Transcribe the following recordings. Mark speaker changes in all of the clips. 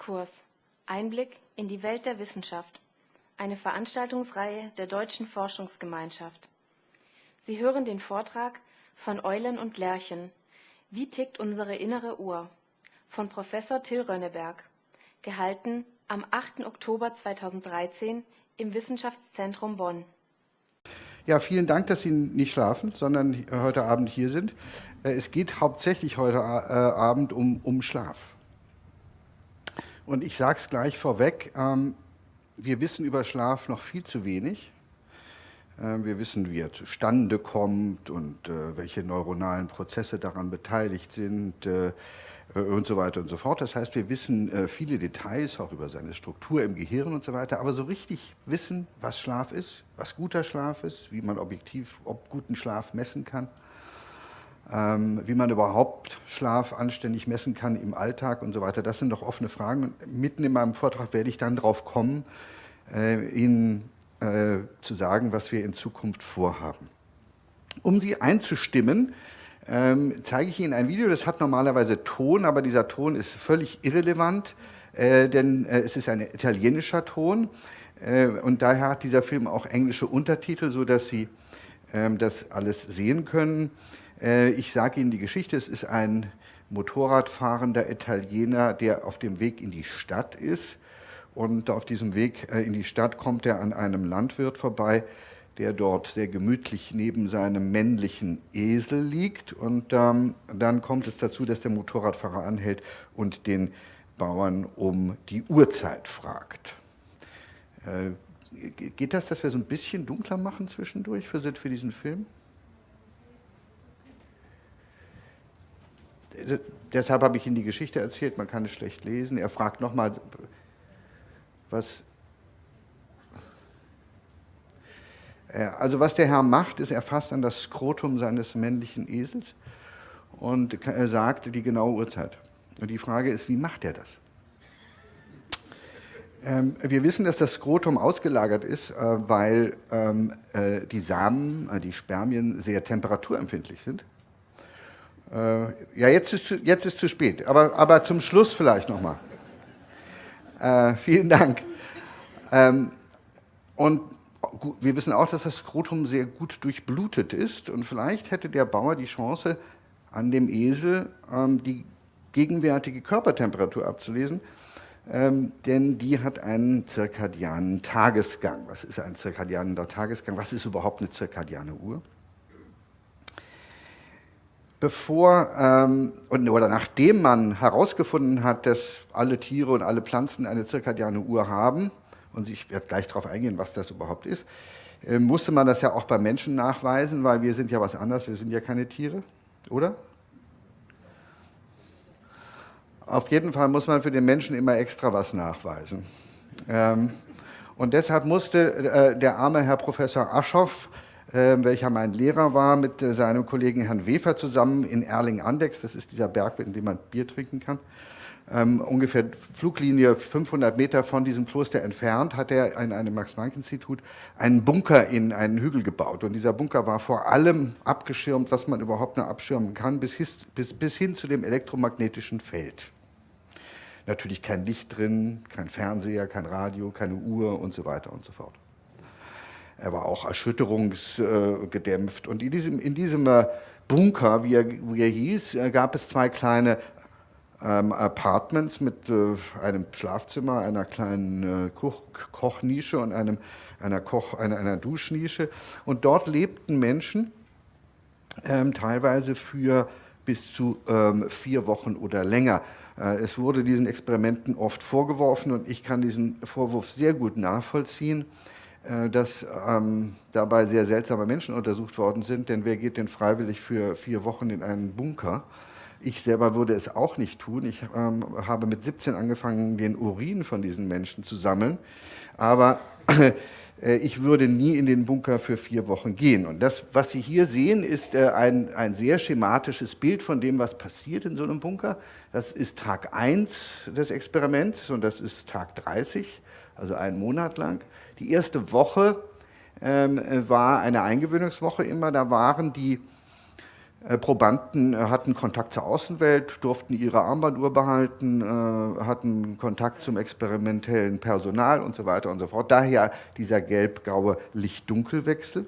Speaker 1: Exkurs. Einblick in die Welt der Wissenschaft. Eine Veranstaltungsreihe der Deutschen Forschungsgemeinschaft. Sie hören den Vortrag von Eulen und Lerchen. Wie tickt unsere innere Uhr? Von Professor Till Rönneberg. Gehalten am 8. Oktober 2013 im Wissenschaftszentrum Bonn.
Speaker 2: Ja, vielen Dank, dass Sie nicht schlafen, sondern heute Abend hier sind. Äh, es geht hauptsächlich heute äh, Abend um, um Schlaf. Und ich sage es gleich vorweg, ähm, wir wissen über Schlaf noch viel zu wenig. Ähm, wir wissen, wie er zustande kommt und äh, welche neuronalen Prozesse daran beteiligt sind äh, und so weiter und so fort. Das heißt, wir wissen äh, viele Details auch über seine Struktur im Gehirn und so weiter, aber so richtig wissen, was Schlaf ist, was guter Schlaf ist, wie man objektiv ob guten Schlaf messen kann, wie man überhaupt Schlaf anständig messen kann im Alltag und so weiter. Das sind doch offene Fragen. Mitten in meinem Vortrag werde ich dann darauf kommen, äh, Ihnen äh, zu sagen, was wir in Zukunft vorhaben. Um Sie einzustimmen, ähm, zeige ich Ihnen ein Video, das hat normalerweise Ton, aber dieser Ton ist völlig irrelevant, äh, denn es ist ein italienischer Ton und daher hat dieser Film auch englische Untertitel, sodass Sie ähm, das alles sehen können. Äh, ich sage Ihnen die Geschichte, es ist ein Motorradfahrender Italiener, der auf dem Weg in die Stadt ist. Und auf diesem Weg äh, in die Stadt kommt er an einem Landwirt vorbei, der dort sehr gemütlich neben seinem männlichen Esel liegt. Und ähm, dann kommt es dazu, dass der Motorradfahrer anhält und den Bauern um die Uhrzeit fragt. Äh, geht das, dass wir so ein bisschen dunkler machen zwischendurch für, für diesen Film? Deshalb habe ich Ihnen die Geschichte erzählt, man kann es schlecht lesen. Er fragt nochmal, was... Also was der Herr macht, ist, er fasst an das Skrotum seines männlichen Esels und er sagt die genaue Uhrzeit. Und die Frage ist, wie macht er das? Ähm, wir wissen, dass das Skrotum ausgelagert ist, äh, weil ähm, äh, die Samen, äh, die Spermien sehr temperaturempfindlich sind. Äh, ja, jetzt ist, jetzt ist zu spät, aber, aber zum Schluss vielleicht nochmal. Äh, vielen Dank. Ähm, und wir wissen auch, dass das Skrotum sehr gut durchblutet ist und vielleicht hätte der Bauer die Chance, an dem Esel ähm, die gegenwärtige Körpertemperatur abzulesen, ähm, denn die hat einen zirkadianen Tagesgang. Was ist ein zirkadianer Tagesgang? Was ist überhaupt eine zirkadiane Uhr? Bevor ähm, oder nachdem man herausgefunden hat, dass alle Tiere und alle Pflanzen eine zirkadiane Uhr haben, und ich werde gleich darauf eingehen, was das überhaupt ist, äh, musste man das ja auch beim Menschen nachweisen, weil wir sind ja was anderes, wir sind ja keine Tiere, oder? Auf jeden Fall muss man für den Menschen immer extra was nachweisen. Ähm, und deshalb musste äh, der arme Herr Professor Aschoff welcher mein Lehrer war, mit äh, seinem Kollegen Herrn Wefer zusammen in Erling-Andex, das ist dieser Berg, in dem man Bier trinken kann, ähm, ungefähr Fluglinie 500 Meter von diesem Kloster entfernt, hat er in einem Max-Planck-Institut einen Bunker in einen Hügel gebaut. Und dieser Bunker war vor allem abgeschirmt, was man überhaupt nur abschirmen kann, bis, bis, bis hin zu dem elektromagnetischen Feld. Natürlich kein Licht drin, kein Fernseher, kein Radio, keine Uhr und so weiter und so fort. Er war auch erschütterungsgedämpft. Und in diesem, in diesem äh, Bunker, wie er, wie er hieß, äh, gab es zwei kleine ähm, Apartments mit äh, einem Schlafzimmer, einer kleinen äh, Koch Kochnische und einem, einer, Koch, einer, einer Duschnische. Und dort lebten Menschen, ähm, teilweise für bis zu ähm, vier Wochen oder länger. Äh, es wurde diesen Experimenten oft vorgeworfen und ich kann diesen Vorwurf sehr gut nachvollziehen. Äh, dass ähm, dabei sehr seltsame Menschen untersucht worden sind, denn wer geht denn freiwillig für vier Wochen in einen Bunker? Ich selber würde es auch nicht tun. Ich ähm, habe mit 17 angefangen, den Urin von diesen Menschen zu sammeln, aber äh, ich würde nie in den Bunker für vier Wochen gehen. Und das, was Sie hier sehen, ist äh, ein, ein sehr schematisches Bild von dem, was passiert in so einem Bunker. Das ist Tag 1 des Experiments und das ist Tag 30, also einen Monat lang. Die erste Woche ähm, war eine Eingewöhnungswoche immer, da waren die Äh, Probanden äh, hatten Kontakt zur Außenwelt, durften ihre Armbanduhr behalten, äh, hatten Kontakt zum experimentellen Personal und so weiter und so fort. Daher dieser gelb-graue Licht-Dunkel-Wechsel.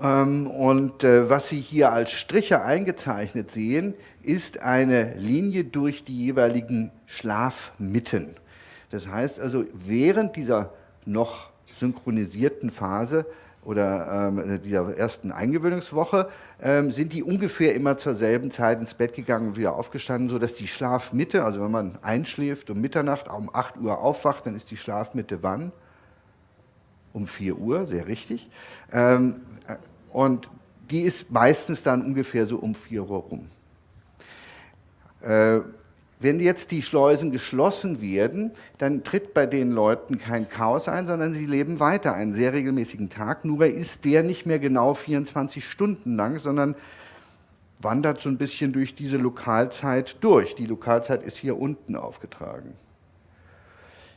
Speaker 2: Ähm, und was Sie hier als Striche eingezeichnet sehen, ist eine Linie durch die jeweiligen Schlafmitten. Das heißt also, während dieser noch synchronisierten Phase oder ähm, dieser ersten Eingewöhnungswoche, ähm, sind die ungefähr immer zur selben Zeit ins Bett gegangen und wieder aufgestanden, sodass die Schlafmitte, also wenn man einschläft um Mitternacht, um 8 Uhr aufwacht, dann ist die Schlafmitte wann? Um 4 Uhr, sehr richtig. Ähm, äh, und die ist meistens dann ungefähr so um 4 Uhr rum. Äh, wenn jetzt die Schleusen geschlossen werden, dann tritt bei den Leuten kein Chaos ein, sondern sie leben weiter einen sehr regelmäßigen Tag. Nur ist der nicht mehr genau 24 Stunden lang, sondern wandert so ein bisschen durch diese Lokalzeit durch. Die Lokalzeit ist hier unten aufgetragen.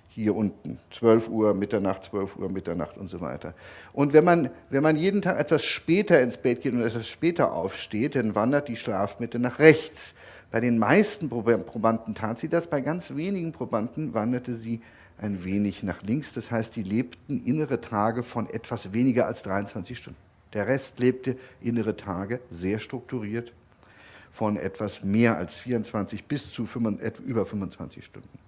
Speaker 2: Hier unten, 12 Uhr, Mitternacht, 12 Uhr, Mitternacht und so weiter. Und wenn man, wenn man jeden Tag etwas später ins Bett geht und etwas später aufsteht, dann wandert die Schlafmitte nach rechts. Bei den meisten Probanden tat sie das, bei ganz wenigen Probanden wanderte sie ein wenig nach links. Das heißt, die lebten innere Tage von etwas weniger als 23 Stunden. Der Rest lebte innere Tage sehr strukturiert von etwas mehr als 24 bis zu über 25 Stunden.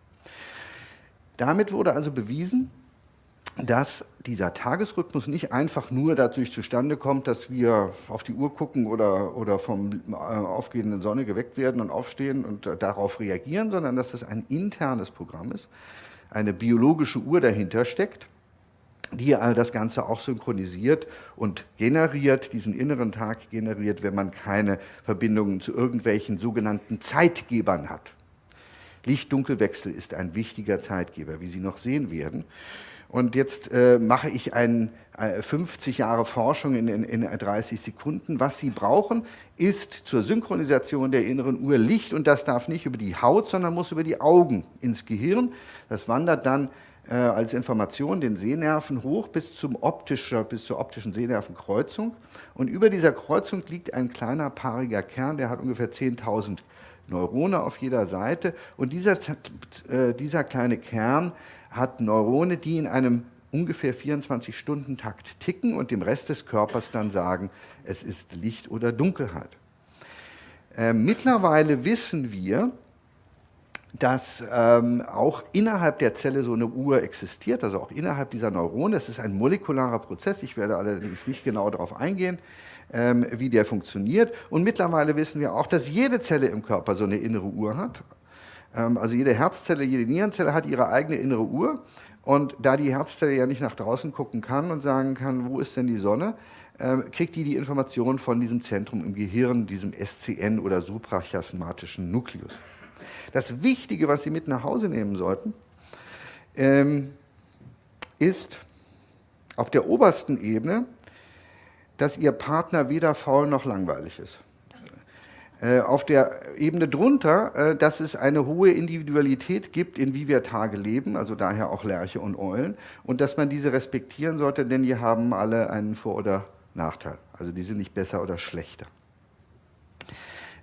Speaker 2: Damit wurde also bewiesen, dass dieser Tagesrhythmus nicht einfach nur dadurch zustande kommt, dass wir auf die Uhr gucken oder, oder vom äh, aufgehenden Sonne geweckt werden und aufstehen und äh, darauf reagieren, sondern dass das ein internes Programm ist, eine biologische Uhr dahinter steckt, die all das Ganze auch synchronisiert und generiert, diesen inneren Tag generiert, wenn man keine Verbindungen zu irgendwelchen sogenannten Zeitgebern hat. Licht-Dunkelwechsel ist ein wichtiger Zeitgeber, wie Sie noch sehen werden. Und jetzt äh, mache ich ein, äh, 50 Jahre Forschung in, in, in 30 Sekunden. Was Sie brauchen, ist zur Synchronisation der inneren Uhr Licht und das darf nicht über die Haut, sondern muss über die Augen ins Gehirn. Das wandert dann äh, als Information den Sehnerven hoch bis, zum optischer, bis zur optischen Sehnervenkreuzung. Und über dieser Kreuzung liegt ein kleiner paariger Kern, der hat ungefähr 10.000 Neurone auf jeder Seite. Und dieser, äh, dieser kleine Kern hat Neurone, die in einem ungefähr 24-Stunden-Takt ticken und dem Rest des Körpers dann sagen, es ist Licht oder Dunkelheit. Äh, mittlerweile wissen wir, dass ähm, auch innerhalb der Zelle so eine Uhr existiert, also auch innerhalb dieser Neurone. Es ist ein molekularer Prozess, ich werde allerdings nicht genau darauf eingehen, ähm, wie der funktioniert. Und mittlerweile wissen wir auch, dass jede Zelle im Körper so eine innere Uhr hat. Ähm, also jede Herzzelle, jede Nierenzelle hat ihre eigene innere Uhr. Und da die Herzzelle ja nicht nach draußen gucken kann und sagen kann, wo ist denn die Sonne, ähm, kriegt die die Information von diesem Zentrum im Gehirn, diesem SCN oder suprachiasmatischen Nukleus. Das Wichtige, was Sie mit nach Hause nehmen sollten, ähm, ist auf der obersten Ebene, dass Ihr Partner weder faul noch langweilig ist. Äh, auf der Ebene drunter, äh, dass es eine hohe Individualität gibt, in wie wir Tage leben, also daher auch Lerche und Eulen, und dass man diese respektieren sollte, denn die haben alle einen Vor- oder Nachteil. Also die sind nicht besser oder schlechter.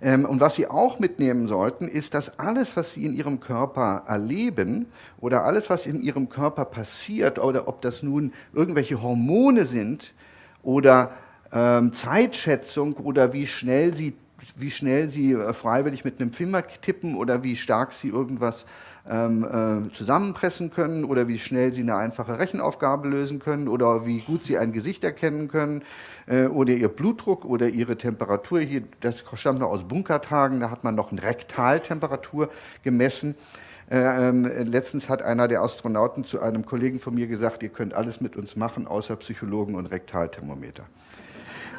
Speaker 2: Ähm, und was Sie auch mitnehmen sollten, ist, dass alles, was Sie in Ihrem Körper erleben oder alles, was in Ihrem Körper passiert, oder ob das nun irgendwelche Hormone sind oder ähm, Zeitschätzung oder wie schnell Sie wie schnell sie äh, freiwillig mit einem Finger tippen oder wie stark sie irgendwas ähm, äh, zusammenpressen können oder wie schnell sie eine einfache Rechenaufgabe lösen können oder wie gut sie ein Gesicht erkennen können äh, oder ihr Blutdruck oder ihre Temperatur. Hier, das stammt noch aus Bunkertagen, da hat man noch eine Rektaltemperatur gemessen. Äh, ähm, letztens hat einer der Astronauten zu einem Kollegen von mir gesagt, ihr könnt alles mit uns machen, außer Psychologen und Rektalthermometer.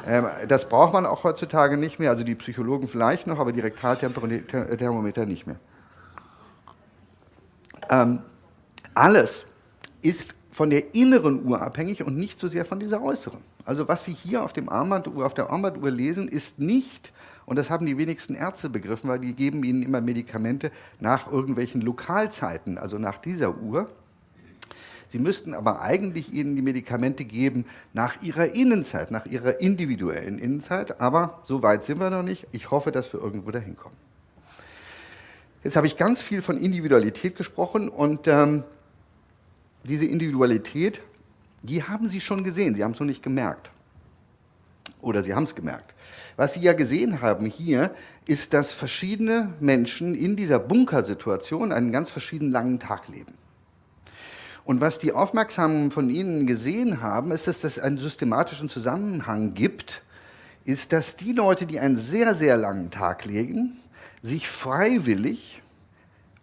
Speaker 2: Ähm, das braucht man auch heutzutage nicht mehr, also die Psychologen vielleicht noch, aber die Rektalthermometer nicht mehr. Ähm, alles ist von der inneren Uhr abhängig und nicht so sehr von dieser äußeren. Also was Sie hier auf, dem Armbanduhr, auf der Armbanduhr lesen, ist nicht, und das haben die wenigsten Ärzte begriffen, weil die geben Ihnen immer Medikamente nach irgendwelchen Lokalzeiten, also nach dieser Uhr, Sie müssten aber eigentlich ihnen die Medikamente geben nach ihrer Innenzeit, nach ihrer individuellen Innenzeit. Aber so weit sind wir noch nicht. Ich hoffe, dass wir irgendwo dahin kommen. Jetzt habe ich ganz viel von Individualität gesprochen und ähm, diese Individualität, die haben Sie schon gesehen, Sie haben es noch nicht gemerkt. Oder Sie haben es gemerkt. Was Sie ja gesehen haben hier, ist, dass verschiedene Menschen in dieser Bunkersituation einen ganz verschiedenen langen Tag leben. Und was die Aufmerksamen von Ihnen gesehen haben, ist, dass es einen systematischen Zusammenhang gibt, ist, dass die Leute, die einen sehr, sehr langen Tag legen, sich freiwillig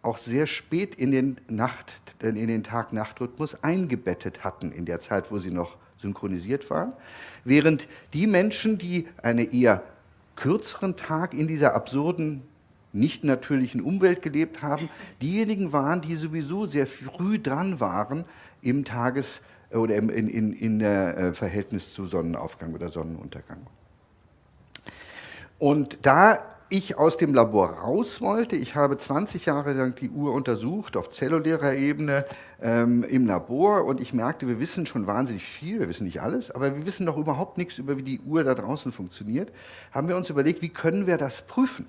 Speaker 2: auch sehr spät in den, Nacht, in den Tag-Nacht-Rhythmus eingebettet hatten, in der Zeit, wo sie noch synchronisiert waren, während die Menschen, die einen eher kürzeren Tag in dieser absurden, nicht natürlichen Umwelt gelebt haben, diejenigen waren, die sowieso sehr früh dran waren im Tages- oder im in, in, in der äh, Verhältnis zu Sonnenaufgang oder Sonnenuntergang. Und da ich aus dem Labor raus wollte. Ich habe 20 Jahre lang die Uhr untersucht auf zellulärer Ebene ähm, im Labor und ich merkte, wir wissen schon wahnsinnig viel, wir wissen nicht alles, aber wir wissen noch überhaupt nichts über, wie die Uhr da draußen funktioniert. Haben wir uns überlegt, wie können wir das prüfen?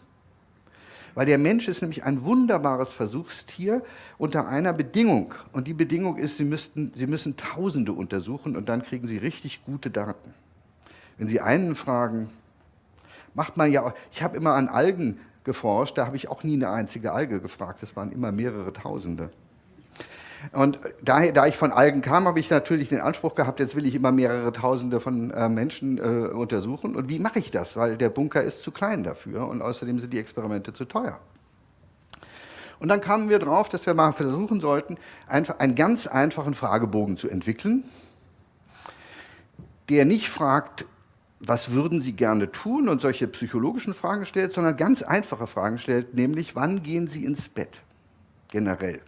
Speaker 2: Weil der Mensch ist nämlich ein wunderbares Versuchstier unter einer Bedingung. Und die Bedingung ist, Sie, müssten, Sie müssen Tausende untersuchen und dann kriegen Sie richtig gute Daten. Wenn Sie einen fragen, macht man ja, ich habe immer an Algen geforscht, da habe ich auch nie eine einzige Alge gefragt, das waren immer mehrere Tausende. Und da, da ich von Algen kam, habe ich natürlich den Anspruch gehabt, jetzt will ich immer mehrere Tausende von äh, Menschen äh, untersuchen. Und wie mache ich das? Weil der Bunker ist zu klein dafür und außerdem sind die Experimente zu teuer. Und dann kamen wir drauf, dass wir mal versuchen sollten, einfach einen ganz einfachen Fragebogen zu entwickeln, der nicht fragt, was würden Sie gerne tun und solche psychologischen Fragen stellt, sondern ganz einfache Fragen stellt, nämlich wann gehen Sie ins Bett generell.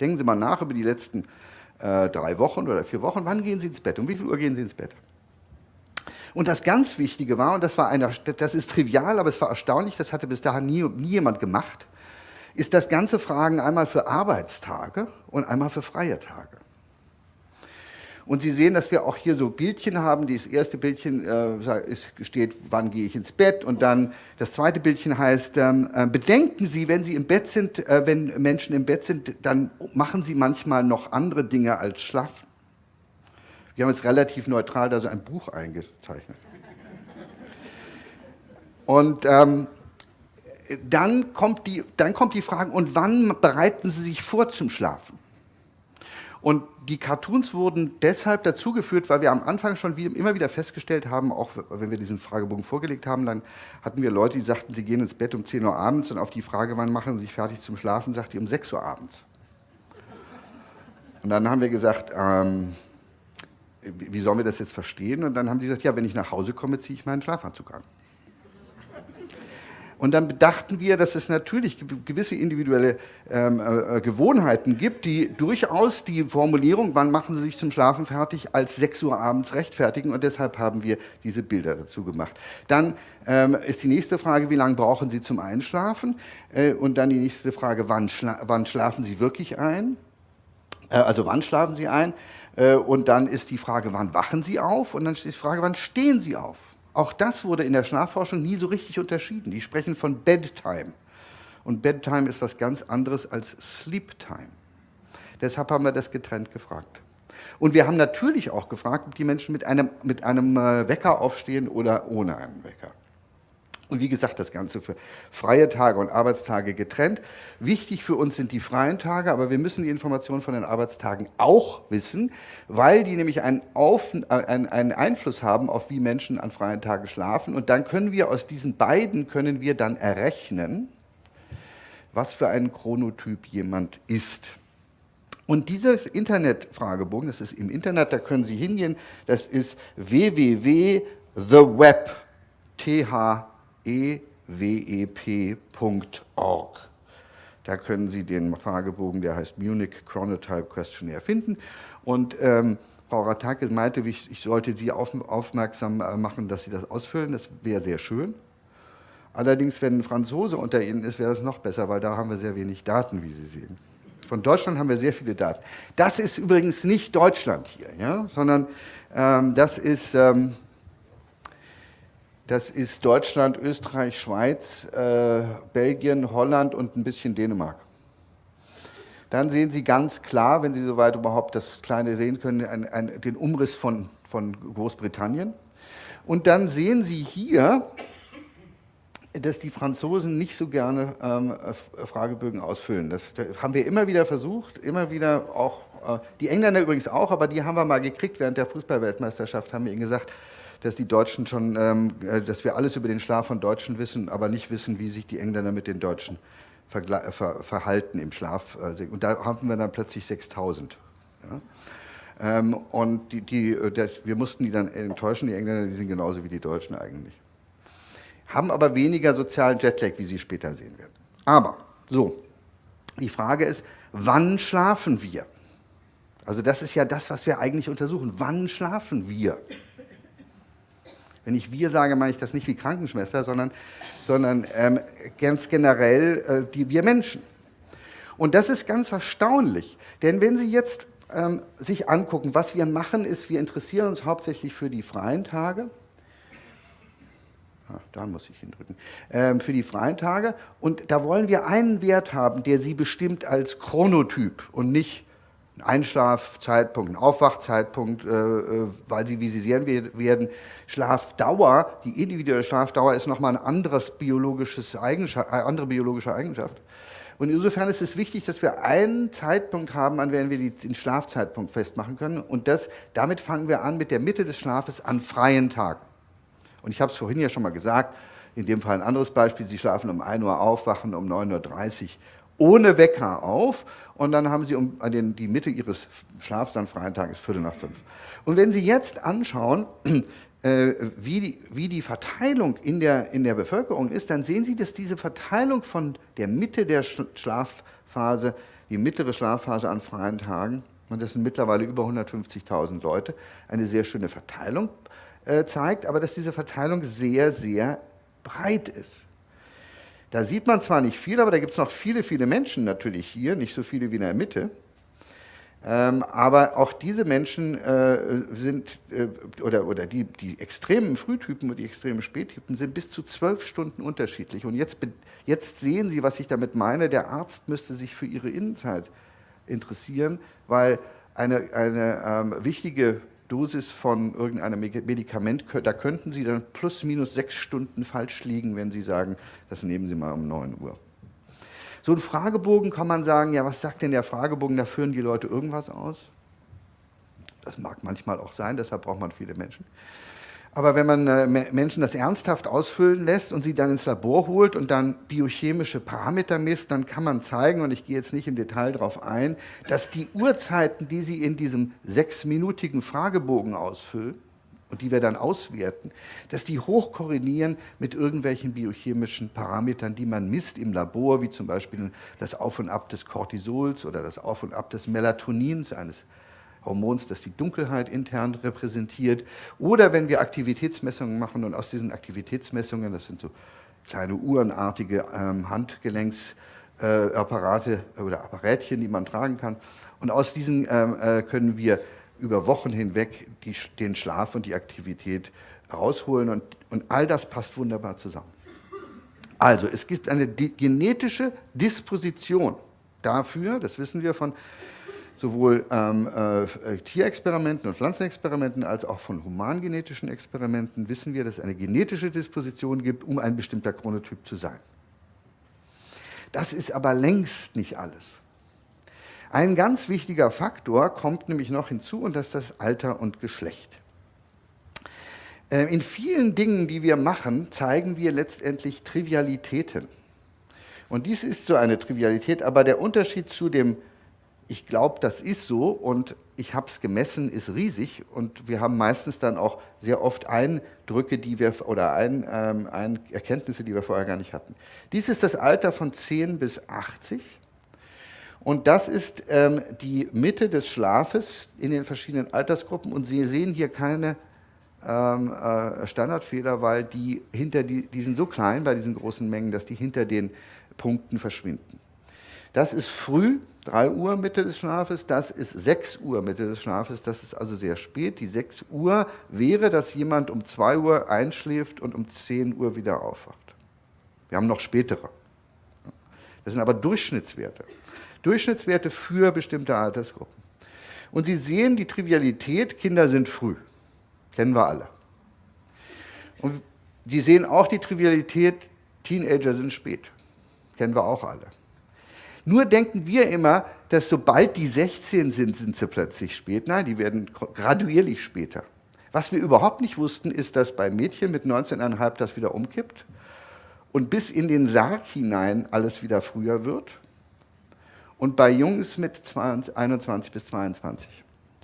Speaker 2: Denken Sie mal nach über die letzten äh, drei Wochen oder vier Wochen, wann gehen Sie ins Bett, um wie viel Uhr gehen Sie ins Bett? Und das ganz Wichtige war, und das, war eine, das ist trivial, aber es war erstaunlich, das hatte bis dahin nie, nie jemand gemacht, ist das ganze Fragen einmal für Arbeitstage und einmal für freie Tage. Und Sie sehen, dass wir auch hier so Bildchen haben. Das erste Bildchen äh, steht, wann gehe ich ins Bett? Und dann das zweite Bildchen heißt, ähm, äh, bedenken Sie, wenn Sie im Bett sind, äh, wenn Menschen im Bett sind, dann machen Sie manchmal noch andere Dinge als schlafen. Wir haben jetzt relativ neutral da so ein Buch eingezeichnet. Und ähm, dann, kommt die, dann kommt die Frage, und wann bereiten Sie sich vor zum Schlafen? Und die Cartoons wurden deshalb dazugeführt, weil wir am Anfang schon wie, immer wieder festgestellt haben, auch wenn wir diesen Fragebogen vorgelegt haben, dann hatten wir Leute, die sagten, sie gehen ins Bett um 10 Uhr abends und auf die Frage, wann machen sie sich fertig zum Schlafen, sagt die um 6 Uhr abends. Und dann haben wir gesagt, ähm, wie sollen wir das jetzt verstehen? Und dann haben die gesagt, ja, wenn ich nach Hause komme, ziehe ich meinen Schlafanzug an. Und dann bedachten wir, dass es natürlich gewisse individuelle ähm, äh, Gewohnheiten gibt, die durchaus die Formulierung, wann machen Sie sich zum Schlafen fertig, als 6 Uhr abends rechtfertigen. Und deshalb haben wir diese Bilder dazu gemacht. Dann ähm, ist die nächste Frage, wie lange brauchen Sie zum Einschlafen? Äh, und dann die nächste Frage, wann, schla wann schlafen Sie wirklich ein? Äh, also wann schlafen Sie ein? Äh, und dann ist die Frage, wann wachen Sie auf? Und dann ist die Frage, wann stehen Sie auf? Auch das wurde in der Schlafforschung nie so richtig unterschieden. Die sprechen von Bedtime. Und Bedtime ist was ganz anderes als Sleeptime. Deshalb haben wir das getrennt gefragt. Und wir haben natürlich auch gefragt, ob die Menschen mit einem, mit einem äh, Wecker aufstehen oder ohne einen Wecker. Und wie gesagt, das Ganze für freie Tage und Arbeitstage getrennt. Wichtig für uns sind die freien Tage, aber wir müssen die Informationen von den Arbeitstagen auch wissen, weil die nämlich einen, auf, äh, einen, Einfluss haben auf wie Menschen an freien Tagen schlafen. Und dann können wir aus diesen beiden, können wir dann errechnen, was für ein Chronotyp jemand ist. Und dieser Internetfragebogen, das ist im Internet, da können Sie hingehen, das ist www.theweb, TH ewep.org. Da können Sie den Fragebogen, der heißt Munich Chronotype Questionnaire, finden. Und ähm, Frau Ratakis meinte, ich, ich sollte Sie auf, aufmerksam äh, machen, dass Sie das ausfüllen. Das wäre sehr schön. Allerdings, wenn ein Franzose unter Ihnen ist, wäre das noch besser, weil da haben wir sehr wenig Daten, wie Sie sehen. Von Deutschland haben wir sehr viele Daten. Das ist übrigens nicht Deutschland hier, ja? sondern ähm, das, ist, ähm, das ist Deutschland, Österreich, Schweiz, äh, Belgien, Holland und ein bisschen Dänemark. Dann sehen Sie ganz klar, wenn Sie soweit überhaupt das Kleine sehen können, ein, ein, den Umriss von, von Großbritannien. Und dann sehen Sie hier, dass die Franzosen nicht so gerne ähm, Fragebögen ausfüllen. Das, das, haben wir immer wieder versucht, immer wieder auch, äh, die Engländer übrigens auch, aber die haben wir mal gekriegt während der Fußballweltmeisterschaft, haben wir ihnen gesagt, dass die Deutschen schon, ähm, äh, dass wir alles über den Schlaf von Deutschen wissen, aber nicht wissen, wie sich die Engländer mit den Deutschen ver ver verhalten im Schlaf. Äh, und da haben wir dann plötzlich 6000. Ja? Ähm, und die, die, äh, das, wir mussten die dann enttäuschen, die Engländer, die sind genauso wie die Deutschen eigentlich haben aber weniger sozialen Jetlag, wie Sie später sehen werden. Aber, so, die Frage ist, wann schlafen wir? Also das ist ja das, was wir eigentlich untersuchen. Wann schlafen wir? Wenn ich wir sage, meine ich das nicht wie Krankenschwester, sondern, sondern ähm, ganz generell äh, die, wir Menschen. Und das ist ganz erstaunlich, denn wenn Sie jetzt ähm, sich angucken, was wir machen, ist, wir interessieren uns hauptsächlich für die freien Tage, Ach, da muss ich hindrücken, ähm, für die freien Tage. Und da wollen wir einen Wert haben, der sie bestimmt als Chronotyp und nicht ein Einschlafzeitpunkt, ein Aufwachzeitpunkt, äh, äh weil sie visisieren werden. Schlafdauer, die individuelle Schlafdauer ist nochmal ein anderes biologisches Eigenschaft, äh, andere biologische Eigenschaft. Und insofern ist es wichtig, dass wir einen Zeitpunkt haben, an dem wir den Schlafzeitpunkt festmachen können. Und das, damit fangen wir an mit der Mitte des Schlafes an freien Tagen. Und ich habe es vorhin ja schon mal gesagt, in dem Fall ein anderes Beispiel, Sie schlafen um 1 Uhr auf, wachen um 9.30 Uhr ohne Wecker auf und dann haben Sie um den, die Mitte Ihres Schlafs an freien Tagen ist Viertel nach fünf. Und wenn Sie jetzt anschauen, äh, wie, die, wie die Verteilung in der, in der Bevölkerung ist, dann sehen Sie, dass diese Verteilung von der Mitte der Schlafphase, die mittlere Schlafphase an freien Tagen, und das sind mittlerweile über 150.000 Leute, eine sehr schöne Verteilung äh, zeigt, aber dass diese Verteilung sehr, sehr breit ist. Da sieht man zwar nicht viel, aber da gibt es noch viele, viele Menschen natürlich hier, nicht so viele wie in der Mitte. Ähm, aber auch diese Menschen äh, sind, äh, oder, oder die, die extremen Frühtypen und die extremen Spättypen sind bis zu zwölf Stunden unterschiedlich. Und jetzt, jetzt sehen Sie, was ich damit meine. Der Arzt müsste sich für Ihre Innenzeit interessieren, weil eine, eine ähm, wichtige Dosis von irgendeinem Medikament, da könnten Sie dann plus minus sechs Stunden falsch liegen, wenn Sie sagen, das nehmen Sie mal um 9 Uhr. So ein Fragebogen kann man sagen, ja, was sagt denn der Fragebogen, da führen die Leute irgendwas aus? Das mag manchmal auch sein, deshalb braucht man viele Menschen. Aber wenn man äh, Menschen das ernsthaft ausfüllen lässt und sie dann ins Labor holt und dann biochemische Parameter misst, dann kann man zeigen, und ich gehe jetzt nicht im Detail darauf ein, dass die Uhrzeiten, die sie in diesem sechsminütigen Fragebogen ausfüllen, und die wir dann auswerten, dass die hochkorrelieren mit irgendwelchen biochemischen Parametern, die man misst im Labor, wie zum Beispiel das Auf und Ab des Cortisols oder das Auf und Ab des Melatonins, eines Hormons, das die Dunkelheit intern repräsentiert. Oder wenn wir Aktivitätsmessungen machen und aus diesen Aktivitätsmessungen, das sind so kleine uhrenartige ähm, Handgelenksapparate äh, oder Apparätchen, die man tragen kann. Und aus diesen ähm, äh, können wir über Wochen hinweg die, den Schlaf und die Aktivität rausholen und, und all das passt wunderbar zusammen. Also, es gibt eine genetische Disposition dafür, das wissen wir von sowohl ähm, äh, Tierexperimenten und Pflanzenexperimenten als auch von humangenetischen Experimenten wissen wir, dass es eine genetische Disposition gibt, um ein bestimmter Chronotyp zu sein. Das ist aber längst nicht alles. Ein ganz wichtiger Faktor kommt nämlich noch hinzu und das ist das Alter und Geschlecht. Äh, in vielen Dingen, die wir machen, zeigen wir letztendlich Trivialitäten. Und dies ist so eine Trivialität, aber der Unterschied zu dem ich glaube, das ist so und ich habe es gemessen, ist riesig und wir haben meistens dann auch sehr oft Eindrücke, die wir oder ein, ähm, ein Erkenntnisse, die wir vorher gar nicht hatten. Dies ist das Alter von 10 bis 80 und das ist ähm, die Mitte des Schlafes in den verschiedenen Altersgruppen und Sie sehen hier keine ähm, äh, Standardfehler, weil die hinter die, die sind so klein bei diesen großen Mengen, dass die hinter den Punkten verschwinden. Das ist früh 3 Uhr Mitte des Schlafes, das ist 6 Uhr Mitte des Schlafes, das ist also sehr spät. Die 6 Uhr wäre, dass jemand um 2 Uhr einschläft und um 10 Uhr wieder aufwacht. Wir haben noch spätere. Das sind aber Durchschnittswerte. Durchschnittswerte für bestimmte Altersgruppen. Und Sie sehen die Trivialität, Kinder sind früh. Kennen wir alle. Und Sie sehen auch die Trivialität, Teenager sind spät. Kennen wir auch alle. Nur denken wir immer, dass sobald die 16 sind, sind sie plötzlich spät. Nein, die werden graduierlich später. Was wir überhaupt nicht wussten, ist, dass bei Mädchen mit 19,5 das wieder umkippt und bis in den Sarg hinein alles wieder früher wird. Und bei Jungs mit 21 bis 22.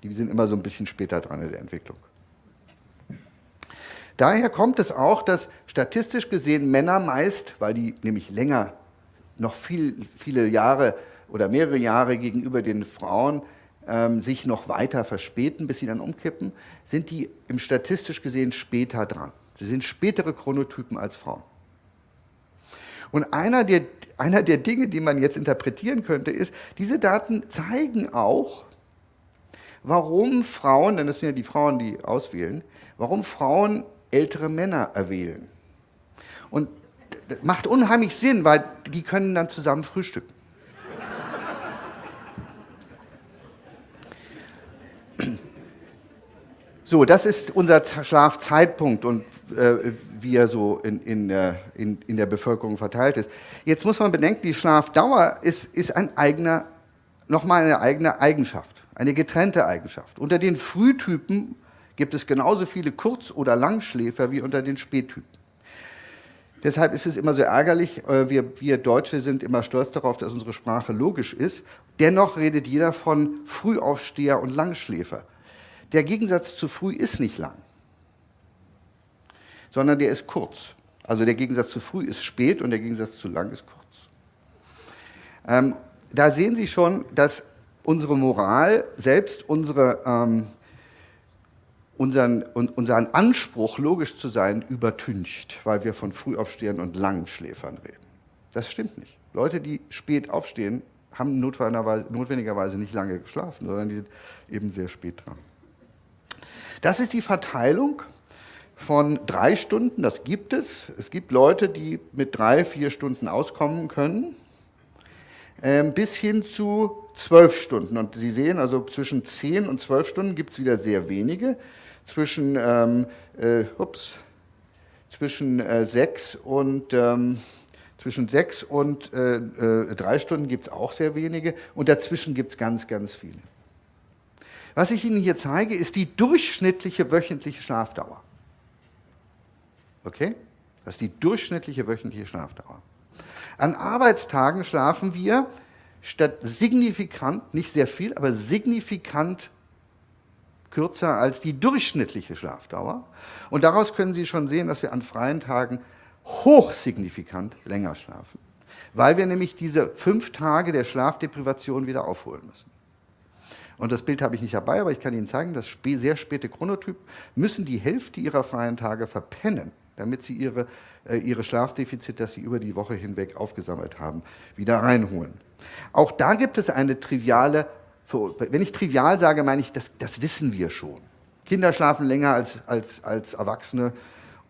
Speaker 2: Die sind immer so ein bisschen später dran in der Entwicklung. Daher kommt es auch, dass statistisch gesehen Männer meist, weil die nämlich länger, noch viel, viele Jahre oder mehrere Jahre gegenüber den Frauen ähm, sich noch weiter verspäten, bis sie dann umkippen, sind die im statistisch gesehen später dran. Sie sind spätere Chronotypen als Frauen. Und einer der, einer der Dinge, die man jetzt interpretieren könnte, ist, diese Daten zeigen auch, warum Frauen, denn das sind ja die Frauen, die auswählen, warum Frauen ältere Männer erwählen. Und macht unheimlich Sinn, weil die können dann zusammen frühstücken. So, das ist unser Schlafzeitpunkt und äh, wie er so in, in, der, in, in, der Bevölkerung verteilt ist. Jetzt muss man bedenken, die Schlafdauer ist, ist ein eigener, nochmal eine eigene Eigenschaft, eine getrennte Eigenschaft. Unter den Frühtypen gibt es genauso viele Kurz- oder Langschläfer wie unter den Spättypen. Deshalb ist es immer so ärgerlich, äh, wir, wir Deutsche sind immer stolz darauf, dass unsere Sprache logisch ist. Dennoch redet jeder von Frühaufsteher und Langschläfer. Der Gegensatz zu früh ist nicht lang, sondern der ist kurz. Also der Gegensatz zu früh ist spät und der Gegensatz zu lang ist kurz. Ähm, da sehen Sie schon, dass unsere Moral, selbst unsere, ähm, unseren, unseren Anspruch, logisch zu sein, übertüncht, weil wir von Frühaufstehern und Langschläfern reden. Das stimmt nicht. Leute, die spät aufstehen, haben notwendigerweise nicht lange geschlafen, sondern die sind eben sehr spät dran. Das ist die Verteilung von drei Stunden, das gibt es. Es gibt Leute, die mit drei, vier Stunden auskommen können, ähm, bis hin zu zwölf Stunden. Und Sie sehen, also zwischen zehn und zwölf Stunden gibt es wieder sehr wenige. Zwischen, ähm, äh, ups, zwischen äh, sechs und ähm, zwischen sechs und äh, äh drei Stunden gibt es auch sehr wenige und dazwischen gibt es ganz, ganz viele. Was ich Ihnen hier zeige, ist die durchschnittliche wöchentliche Schlafdauer. Okay? Das ist die durchschnittliche wöchentliche Schlafdauer. An Arbeitstagen schlafen wir statt signifikant, nicht sehr viel, aber signifikant kürzer als die durchschnittliche Schlafdauer. Und daraus können Sie schon sehen, dass wir an freien Tagen hochsignifikant länger schlafen, weil wir nämlich diese fünf Tage der Schlafdeprivation wieder aufholen müssen. Und das Bild habe ich nicht dabei, aber ich kann Ihnen zeigen, dass sehr späte Chronotypen müssen die Hälfte ihrer freien Tage verpennen, damit sie ihre, äh, ihre Schlafdefizite, das sie über die Woche hinweg aufgesammelt haben, wieder reinholen. Auch da gibt es eine triviale, wenn ich trivial sage, meine ich, das, das wissen wir schon. Kinder schlafen länger als, als, als Erwachsene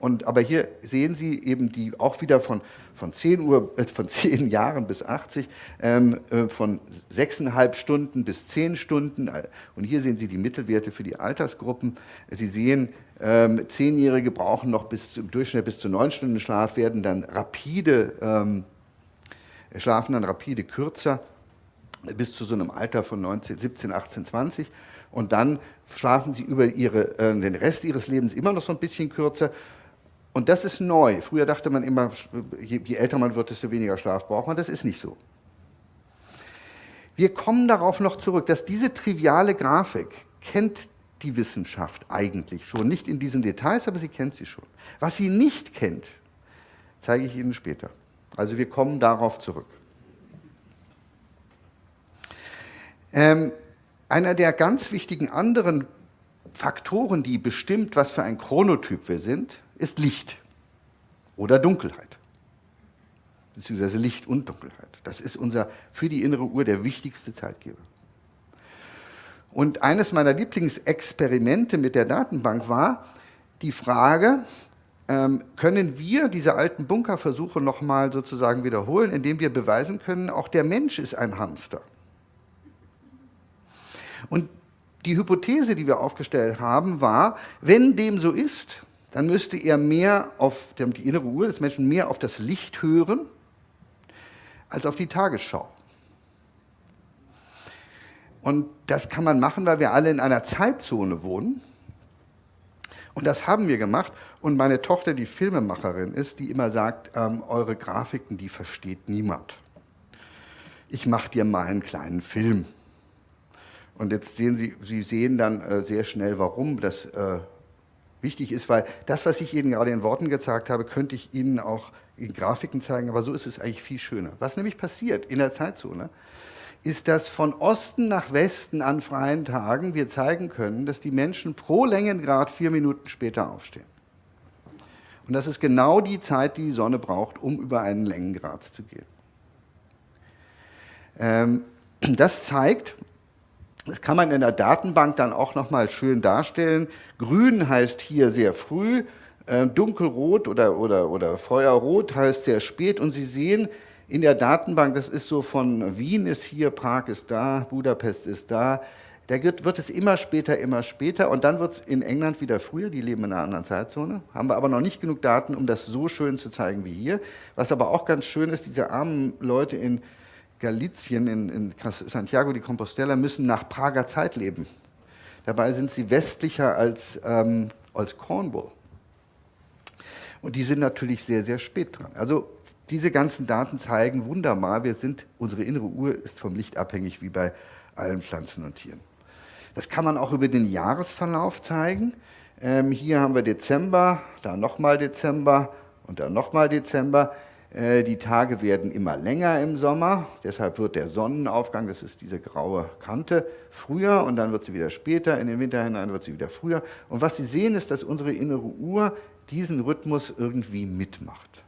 Speaker 2: und, aber hier sehen Sie eben die auch wieder von, von, 10 Uhr, äh, von 10 Jahren bis 80, ähm, äh, von 6,5 Stunden bis 10 Stunden. Und hier sehen Sie die Mittelwerte für die Altersgruppen. Sie sehen, ähm, Zehnjährige brauchen noch bis im Durchschnitt bis zu 9 Stunden Schlaf, werden dann rapide, ähm, schlafen dann rapide kürzer bis zu so einem Alter von 19, 17, 18, 20 und dann schlafen sie über ihre, äh, den Rest ihres Lebens immer noch so ein bisschen kürzer und das ist neu. Früher dachte man immer, je, je älter man wird, desto weniger Schlaf braucht man. Das ist nicht so. Wir kommen darauf noch zurück, dass diese triviale Grafik kennt die Wissenschaft eigentlich schon. Nicht in diesen Details, aber sie kennt sie schon. Was sie nicht kennt, zeige ich Ihnen später. Also wir kommen darauf zurück. Ähm, einer der ganz wichtigen anderen Faktoren, die bestimmt, was für ein Chronotyp wir sind, ist Licht oder Dunkelheit. beziehungsweise Licht und Dunkelheit. Das ist unser für die innere Uhr der wichtigste Zeitgeber. Und eines meiner Lieblingsexperimente mit der Datenbank war die Frage, ähm, können wir diese alten Bunkerversuche nochmal sozusagen wiederholen, indem wir beweisen können, auch der Mensch ist ein Hamster. Und die Hypothese, die wir aufgestellt haben, war, wenn dem so ist, dann müsste er mehr auf die innere Uhr des Menschen mehr auf das Licht hören als auf die Tagesschau. Und das kann man machen, weil wir alle in einer Zeitzone wohnen. Und das haben wir gemacht. Und meine Tochter, die Filmemacherin ist, die immer sagt, ähm, eure Grafiken, die versteht niemand. Ich mache dir mal einen kleinen Film. Und jetzt sehen Sie, Sie sehen dann äh, sehr schnell, warum das äh, wichtig ist, weil das, was ich Ihnen gerade in Worten gezeigt habe, könnte ich Ihnen auch in Grafiken zeigen, aber so ist es eigentlich viel schöner. Was nämlich passiert in der Zeitzone, ist, dass von Osten nach Westen an freien Tagen wir zeigen können, dass die Menschen pro Längengrad vier Minuten später aufstehen. Und das ist genau die Zeit, die die Sonne braucht, um über einen Längengrad zu gehen. Ähm, das zeigt, das kann man in der Datenbank dann auch nochmal schön darstellen. Grün heißt hier sehr früh, äh, dunkelrot oder, oder, oder feuerrot heißt sehr spät. Und Sie sehen, in der Datenbank, das ist so von Wien ist hier, Prag ist da, Budapest ist da, da wird, wird es immer später, immer später und dann wird es in England wieder früher, die leben in einer anderen Zeitzone, haben wir aber noch nicht genug Daten, um das so schön zu zeigen wie hier. Was aber auch ganz schön ist, diese armen Leute in Galizien, in, in Santiago de Compostela, müssen nach Prager Zeit leben. Dabei sind sie westlicher als, ähm, als Cornwall. Und die sind natürlich sehr, sehr spät dran. Also diese ganzen Daten zeigen wunderbar, wir sind, unsere innere Uhr ist vom Licht abhängig wie bei allen Pflanzen und Tieren. Das kann man auch über den Jahresverlauf zeigen. Ähm, hier haben wir Dezember, da nochmal Dezember und dann nochmal Dezember. Äh, die Tage werden immer länger im Sommer, deshalb wird der Sonnenaufgang, das ist diese graue Kante, früher und dann wird sie wieder später, in den Winter hinein wird sie wieder früher. Und was Sie sehen, ist, dass unsere innere Uhr diesen Rhythmus irgendwie mitmacht.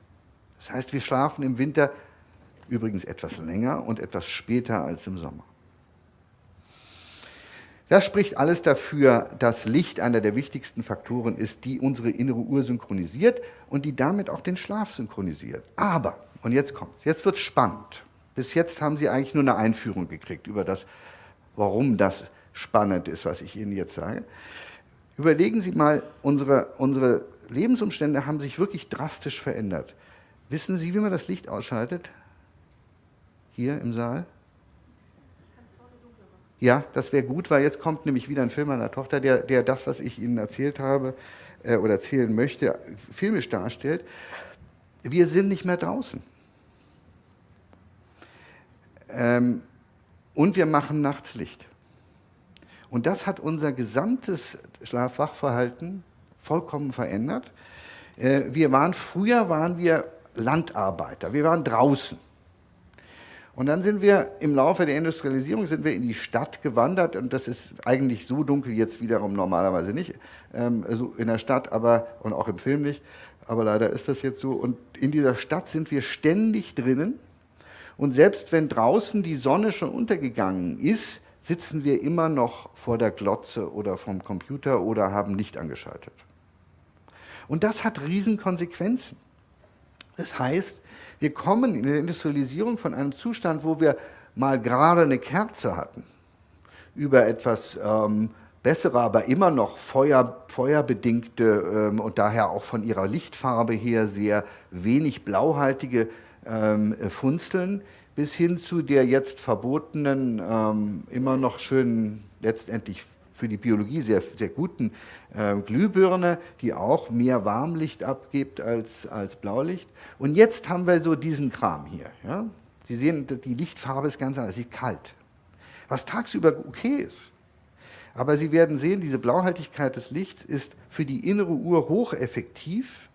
Speaker 2: Das heißt, wir schlafen im Winter übrigens etwas länger und etwas später als im Sommer. Das spricht alles dafür, dass Licht einer der wichtigsten Faktoren ist, die unsere innere Uhr synchronisiert und die damit auch den Schlaf synchronisiert. Aber, und jetzt kommt's, jetzt wird's spannend. Bis jetzt haben Sie eigentlich nur eine Einführung gekriegt über das, warum das spannend ist, was ich Ihnen jetzt sage. Überlegen Sie mal, unsere, unsere Lebensumstände haben sich wirklich drastisch verändert. Wissen Sie, wie man das Licht ausschaltet? Hier im Saal? Ja, das wäre gut, weil jetzt kommt nämlich wieder ein Film meiner Tochter, der, der das, was ich Ihnen erzählt habe äh, oder erzählen möchte, filmisch darstellt. Wir sind nicht mehr draußen. Ähm, und wir machen nachts Licht. Und das hat unser gesamtes Schlafwachverhalten vollkommen verändert. Äh, wir waren, früher waren wir Landarbeiter. Wir waren draußen. Und dann sind wir im Laufe der Industrialisierung sind wir in die Stadt gewandert und das ist eigentlich so dunkel jetzt wiederum normalerweise nicht ähm, so in der Stadt, aber und auch im Film nicht, aber leider ist das jetzt so. Und in dieser Stadt sind wir ständig drinnen und selbst wenn draußen die Sonne schon untergegangen ist, sitzen wir immer noch vor der Glotze oder vom Computer oder haben Licht angeschaltet. Und das hat Riesenkonsequenzen. Das heißt, wir kommen in der Industrialisierung von einem Zustand, wo wir mal gerade eine Kerze hatten, über etwas ähm, bessere, aber immer noch Feuer, feuerbedingte ähm, und daher auch von ihrer Lichtfarbe her sehr wenig blauhaltige ähm, Funzeln, bis hin zu der jetzt verbotenen, ähm, immer noch schönen, letztendlich für die Biologie sehr, sehr guten äh, Glühbirne, die auch mehr Warmlicht abgibt als, als Blaulicht. Und jetzt haben wir so diesen Kram hier. Ja? Sie sehen, die Lichtfarbe ist ganz anders, sie ist kalt. Was tagsüber okay ist. Aber Sie werden sehen, diese Blauhaltigkeit des Lichts ist für die innere Uhr hocheffektiv.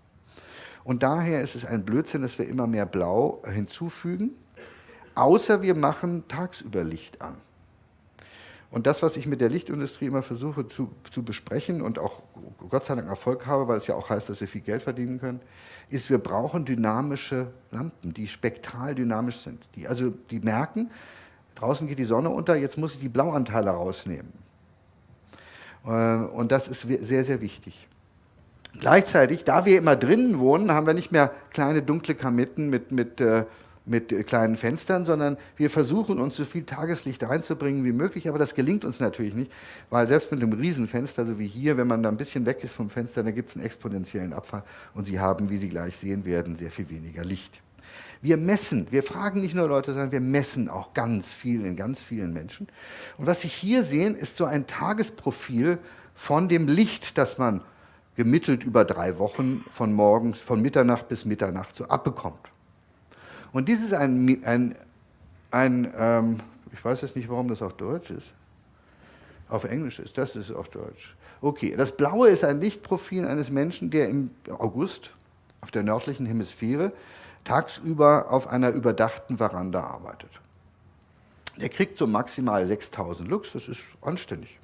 Speaker 2: Und daher ist es ein Blödsinn, dass wir immer mehr Blau hinzufügen, außer wir machen tagsüber Licht an. Und das, was ich mit der Lichtindustrie immer versuche zu, zu besprechen und auch Gott sei Dank Erfolg habe, weil es ja auch heißt, dass sie viel Geld verdienen können, ist, wir brauchen dynamische Lampen, die spektral dynamisch sind. Die, also die merken, draußen geht die Sonne unter, jetzt muss ich die Blauanteile rausnehmen. Äh, und das ist sehr, sehr wichtig. Gleichzeitig, da wir immer drinnen wohnen, haben wir nicht mehr kleine dunkle Kamitten mit, mit äh, mit kleinen Fenstern, sondern wir versuchen uns so viel Tageslicht reinzubringen wie möglich, aber das gelingt uns natürlich nicht, weil selbst mit einem Riesenfenster, so wie hier, wenn man da ein bisschen weg ist vom Fenster, dann gibt es einen exponentiellen Abfall und Sie haben, wie Sie gleich sehen werden, sehr viel weniger Licht. Wir messen, wir fragen nicht nur Leute, sondern wir messen auch ganz viel in ganz vielen Menschen. Und was Sie hier sehen, ist so ein Tagesprofil von dem Licht, das man gemittelt über drei Wochen von morgens, von Mitternacht bis Mitternacht so abbekommt. Und dies ist ein, ein, ein ähm, ich weiß jetzt nicht, warum das auf Deutsch ist. Auf Englisch ist, das ist auf Deutsch. Okay, das Blaue ist ein Lichtprofil eines Menschen, der im August auf der nördlichen Hemisphäre tagsüber auf einer überdachten Veranda arbeitet. Der kriegt so maximal 6000 Lux, das ist anständig.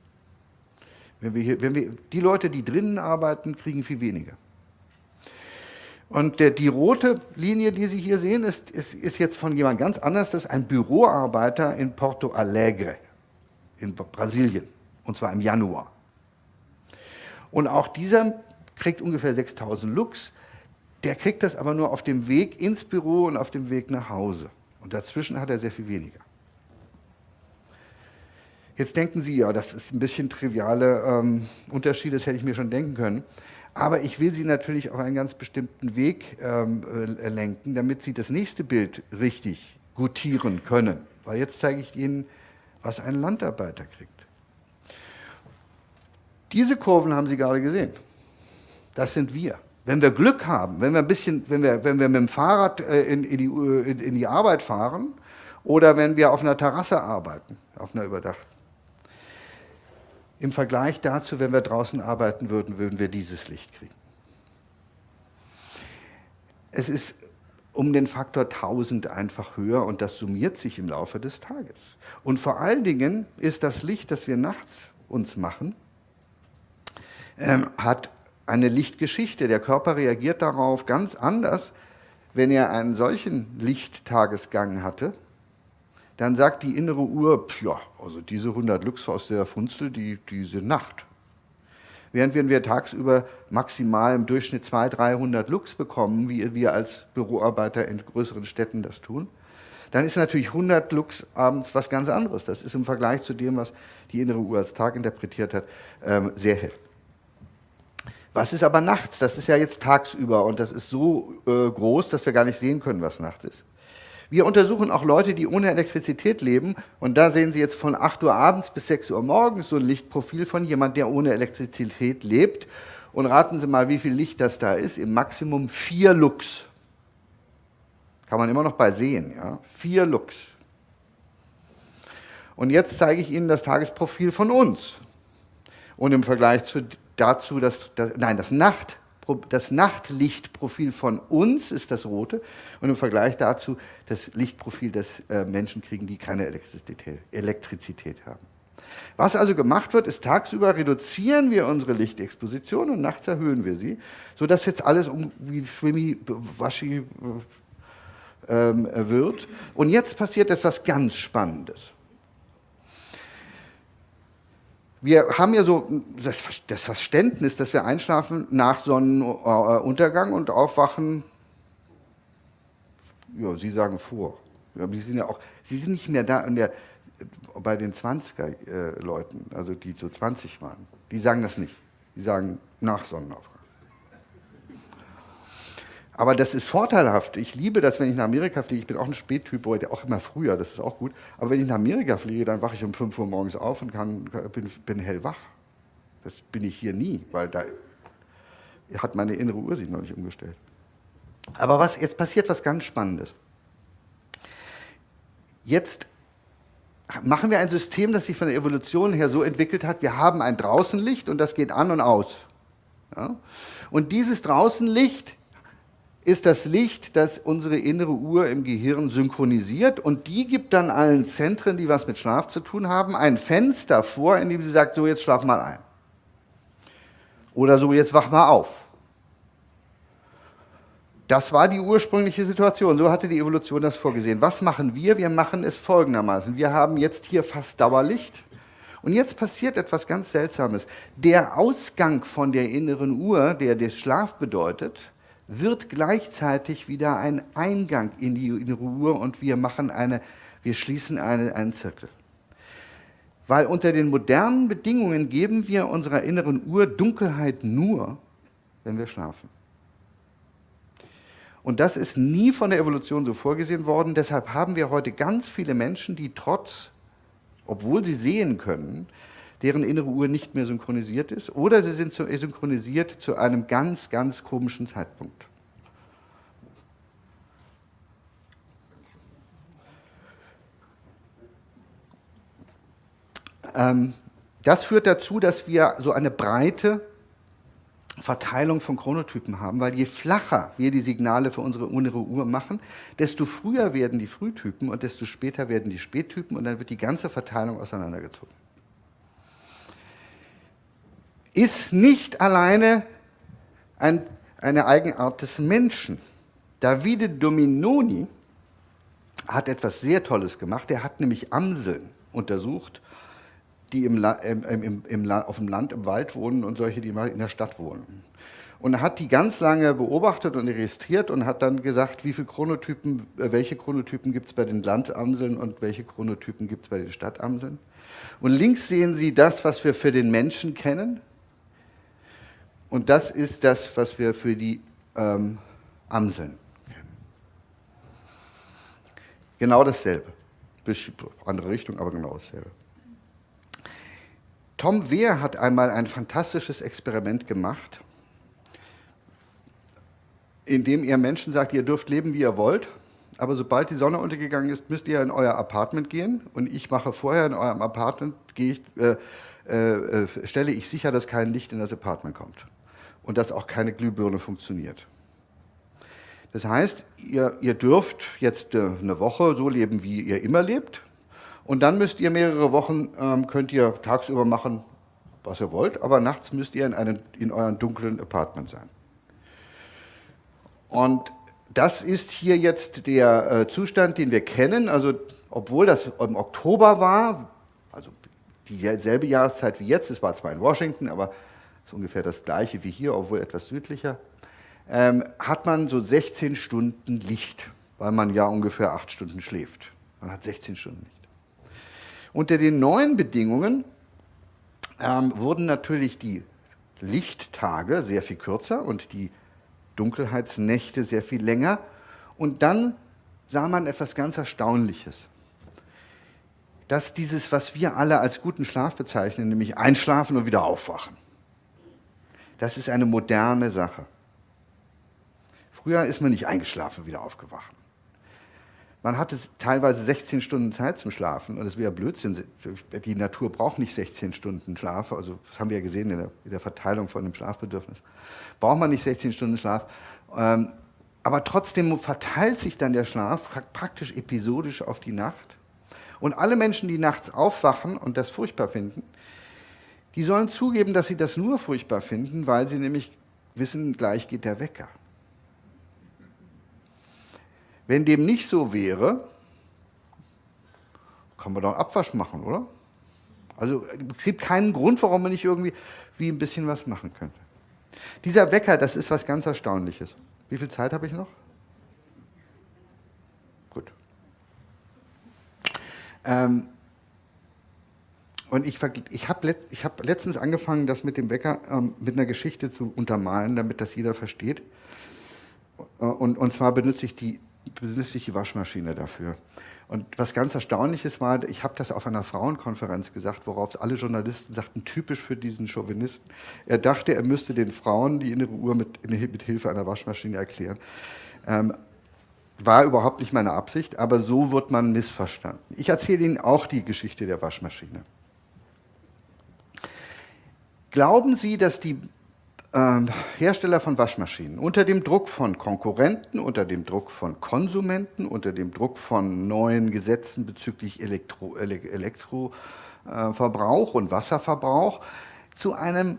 Speaker 2: Wenn wir hier, wenn wir, die Leute, die drinnen arbeiten, kriegen viel weniger. Und der, die rote Linie, die Sie hier sehen, ist, ist, ist jetzt von jemand ganz anders. Das ist ein Büroarbeiter in Porto Alegre in Brasilien, und zwar im Januar. Und auch dieser kriegt ungefähr 6000 Lux. Der kriegt das aber nur auf dem Weg ins Büro und auf dem Weg nach Hause. Und dazwischen hat er sehr viel weniger. Jetzt denken Sie, ja, das ist ein bisschen triviale ähm, Unterschiede, das hätte ich mir schon denken können. Aber ich will Sie natürlich auf einen ganz bestimmten Weg ähm, äh, lenken, damit Sie das nächste Bild richtig gutieren können. Weil jetzt zeige ich Ihnen, was ein Landarbeiter kriegt. Diese Kurven haben Sie gerade gesehen. Das sind wir. Wenn wir Glück haben, wenn wir ein bisschen, wenn wir, wenn wir mit dem Fahrrad äh, in, in, die, in die Arbeit fahren oder wenn wir auf einer Terrasse arbeiten, auf einer überdachten, im Vergleich dazu, wenn wir draußen arbeiten würden, würden wir dieses Licht kriegen. Es ist um den Faktor 1000 einfach höher und das summiert sich im Laufe des Tages. Und vor allen Dingen ist das Licht, das wir nachts uns machen, ähm, hat eine Lichtgeschichte. Der Körper reagiert darauf ganz anders, wenn er einen solchen Lichttagesgang hatte, dann sagt die innere Uhr, ja, also diese 100 Lux aus der Funzel, die, die sind Nacht. Während wenn wir tagsüber maximal im Durchschnitt 200, 300 Lux bekommen, wie wir als Büroarbeiter in größeren Städten das tun, dann ist natürlich 100 Lux abends was ganz anderes. Das ist im Vergleich zu dem, was die innere Uhr als Tag interpretiert hat, ähm, sehr hell. Was ist aber nachts? Das ist ja jetzt tagsüber und das ist so äh, groß, dass wir gar nicht sehen können, was nachts ist. Wir untersuchen auch Leute, die ohne Elektrizität leben. Und da sehen Sie jetzt von 8 Uhr abends bis 6 Uhr morgens so ein Lichtprofil von jemand, der ohne Elektrizität lebt. Und raten Sie mal, wie viel Licht das da ist. Im Maximum 4 Lux. Kann man immer noch bei sehen. Ja? 4 Lux. Und jetzt zeige ich Ihnen das Tagesprofil von uns. Und im Vergleich zu, dazu, das, das, nein, das Nacht das Nachtlichtprofil von uns ist das rote und im Vergleich dazu das Lichtprofil, das äh, Menschen kriegen, die keine Elektrizität, Elektrizität haben. Was also gemacht wird, ist tagsüber reduzieren wir unsere Lichtexposition und nachts erhöhen wir sie, sodass jetzt alles um wie Schwimmi, Waschi äh, äh, wird. Und jetzt passiert etwas ganz Spannendes. wir haben ja so das Verständnis, dass wir einschlafen nach Sonnenuntergang und aufwachen, ja, Sie sagen vor. Sie sind ja auch, Sie sind nicht mehr da der, bei den 20er-Leuten, äh, also die so 20 waren. Die sagen das nicht. Die sagen nach Sonnenaufgang. Aber das ist vorteilhaft. Ich liebe das, wenn ich nach Amerika fliege. Ich bin auch ein Spättyp, heute auch immer früher, das ist auch gut. Aber wenn ich nach Amerika fliege, dann wache ich um 5 Uhr morgens auf und kann, bin, bin hellwach. Das bin ich hier nie, weil da hat meine innere Uhr sich noch nicht umgestellt. Aber was, jetzt passiert was ganz Spannendes. Jetzt machen wir ein System, das sich von der Evolution her so entwickelt hat, wir haben ein Draußenlicht und das geht an und aus. Ja? Und dieses Draußenlicht ist das Licht, das unsere innere Uhr im Gehirn synchronisiert und die gibt dann allen Zentren, die was mit Schlaf zu tun haben, ein Fenster vor, in dem sie sagt, so jetzt schlaf mal ein. Oder so jetzt wach mal auf. Das war die ursprüngliche Situation, so hatte die Evolution das vorgesehen. Was machen wir? Wir machen es folgendermaßen. Wir haben jetzt hier fast Dauerlicht und jetzt passiert etwas ganz Seltsames. Der Ausgang von der inneren Uhr, der den Schlaf bedeutet, wird gleichzeitig wieder ein Eingang in die innere Uhr und wir machen eine, wir schließen eine, einen Zirkel. Weil unter den modernen Bedingungen geben wir unserer inneren Uhr Dunkelheit nur, wenn wir schlafen. Und das ist nie von der Evolution so vorgesehen worden. Deshalb haben wir heute ganz viele Menschen, die trotz, obwohl sie sehen können, deren innere Uhr nicht mehr synchronisiert ist, oder sie sind synchronisiert zu einem ganz, ganz komischen Zeitpunkt. Ähm, das führt dazu, dass wir so eine breite Verteilung von Chronotypen haben, weil je flacher wir die Signale für unsere innere Uhr machen, desto früher werden die Frühtypen und desto später werden die Spättypen und dann wird die ganze Verteilung auseinandergezogen ist nicht alleine ein, eine Eigenart des Menschen. Davide Dominoni hat etwas sehr Tolles gemacht. Er hat nämlich Amseln untersucht, die im, im, im, auf dem Land, im Wald wohnen und solche, die mal in der Stadt wohnen. Und hat die ganz lange beobachtet und registriert und hat dann gesagt, wie viele Chronotypen, äh, welche Chronotypen gibt es bei den Landamseln und welche Chronotypen gibt es bei den Stadtamseln. Und links sehen Sie das, was wir für den Menschen kennen. Und das ist das, was wir für die ähm, Amseln kennen. Genau dasselbe. Andere Richtung, aber genau dasselbe. Tom Wehr hat einmal ein fantastisches Experiment gemacht, in dem er Menschen sagt, ihr dürft leben, wie ihr wollt, aber sobald die Sonne untergegangen ist, müsst ihr in euer Apartment gehen und ich mache vorher in eurem Apartment, ich, äh, äh, stelle ich sicher, dass kein Licht in das Apartment kommt und dass auch keine Glühbirne funktioniert. Das heißt, ihr, ihr dürft jetzt äh, eine Woche so leben, wie ihr immer lebt. Und dann müsst ihr mehrere Wochen, ähm, könnt ihr tagsüber machen, was ihr wollt, aber nachts müsst ihr in, einen, in eurem dunklen Apartment sein. Und das ist hier jetzt der äh, Zustand, den wir kennen. Also, obwohl das im Oktober war, also dieselbe Jahreszeit wie jetzt, es war zwar in Washington, aber ist ungefähr das gleiche wie hier, obwohl etwas südlicher, ähm, hat man so 16 Stunden Licht, weil man ja ungefähr 8 Stunden schläft. Man hat 16 Stunden Licht. Unter den neuen Bedingungen ähm, wurden natürlich die Lichttage sehr viel kürzer und die Dunkelheitsnächte sehr viel länger. Und dann sah man etwas ganz Erstaunliches. Dass dieses, was wir alle als guten Schlaf bezeichnen, nämlich einschlafen und wieder aufwachen, das ist eine moderne Sache. Früher ist man nicht eingeschlafen, wieder aufgewacht. Man hatte teilweise 16 Stunden Zeit zum Schlafen und das wäre Blödsinn. Die Natur braucht nicht 16 Stunden Schlaf, also das haben wir ja gesehen in der, in der Verteilung von dem Schlafbedürfnis. Braucht man nicht 16 Stunden Schlaf. Ähm, aber trotzdem verteilt sich dann der Schlaf praktisch episodisch auf die Nacht. Und alle Menschen, die nachts aufwachen und das furchtbar finden, die sollen zugeben, dass sie das nur furchtbar finden, weil sie nämlich wissen, gleich geht der Wecker. Wenn dem nicht so wäre, kann man doch Abwasch machen, oder? Also es gibt keinen Grund, warum man nicht irgendwie wie ein bisschen was machen könnte. Dieser Wecker, das ist was ganz Erstaunliches. Wie viel Zeit habe ich noch? Gut. Ähm, und ich, ich habe ich hab letztens angefangen, das mit dem Wecker ähm, mit einer Geschichte zu untermalen, damit das jeder versteht. Äh, und, und zwar benutze ich, die, benutze ich die Waschmaschine dafür. Und was ganz Erstaunliches war, ich habe das auf einer Frauenkonferenz gesagt, worauf alle Journalisten sagten, typisch für diesen Chauvinisten. Er dachte, er müsste den Frauen die innere Uhr mit, mit Hilfe einer Waschmaschine erklären. Ähm, war überhaupt nicht meine Absicht, aber so wird man missverstanden. Ich erzähle Ihnen auch die Geschichte der Waschmaschine. Glauben Sie, dass die ähm, Hersteller von Waschmaschinen unter dem Druck von Konkurrenten, unter dem Druck von Konsumenten, unter dem Druck von neuen Gesetzen bezüglich Elektroverbrauch Elektro, äh, und Wasserverbrauch zu einem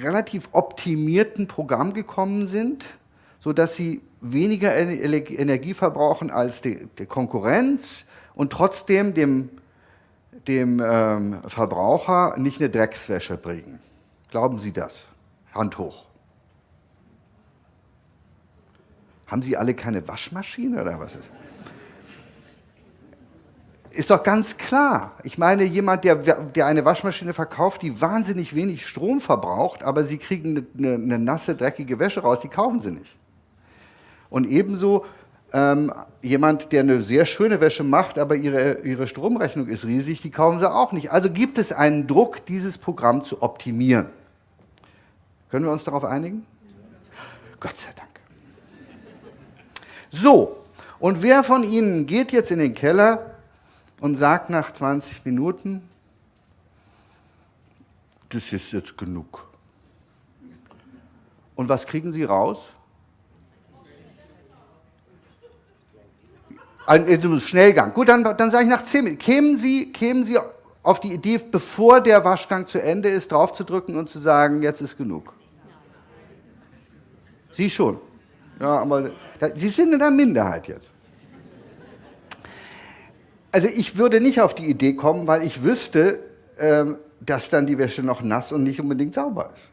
Speaker 2: relativ optimierten Programm gekommen sind, sodass sie weniger Energie verbrauchen als die, die Konkurrenz und trotzdem dem, dem ähm, Verbraucher nicht eine Dreckswäsche bringen. Glauben Sie das? Hand hoch. Haben Sie alle keine Waschmaschine oder was ist? Ist doch ganz klar. Ich meine, jemand, der, der eine Waschmaschine verkauft, die wahnsinnig wenig Strom verbraucht, aber Sie kriegen eine, eine nasse, dreckige Wäsche raus, die kaufen Sie nicht. Und ebenso ähm, jemand, der eine sehr schöne Wäsche macht, aber ihre, ihre Stromrechnung ist riesig, die kaufen Sie auch nicht. Also gibt es einen Druck, dieses Programm zu optimieren. Können wir uns darauf einigen? Gott sei Dank. So, und wer von Ihnen geht jetzt in den Keller und sagt nach 20 Minuten, das ist jetzt genug. Und was kriegen Sie raus? Ein Schnellgang. Gut, dann, dann sage ich nach 10 Minuten. Kämen Sie, kämen Sie auf die Idee, bevor der Waschgang zu Ende ist, draufzudrücken und zu sagen, jetzt ist genug? Sie schon. Ja, aber Sie sind in der Minderheit jetzt. Also ich würde nicht auf die Idee kommen, weil ich wüsste, ähm, dass dann die Wäsche noch nass und nicht unbedingt sauber ist.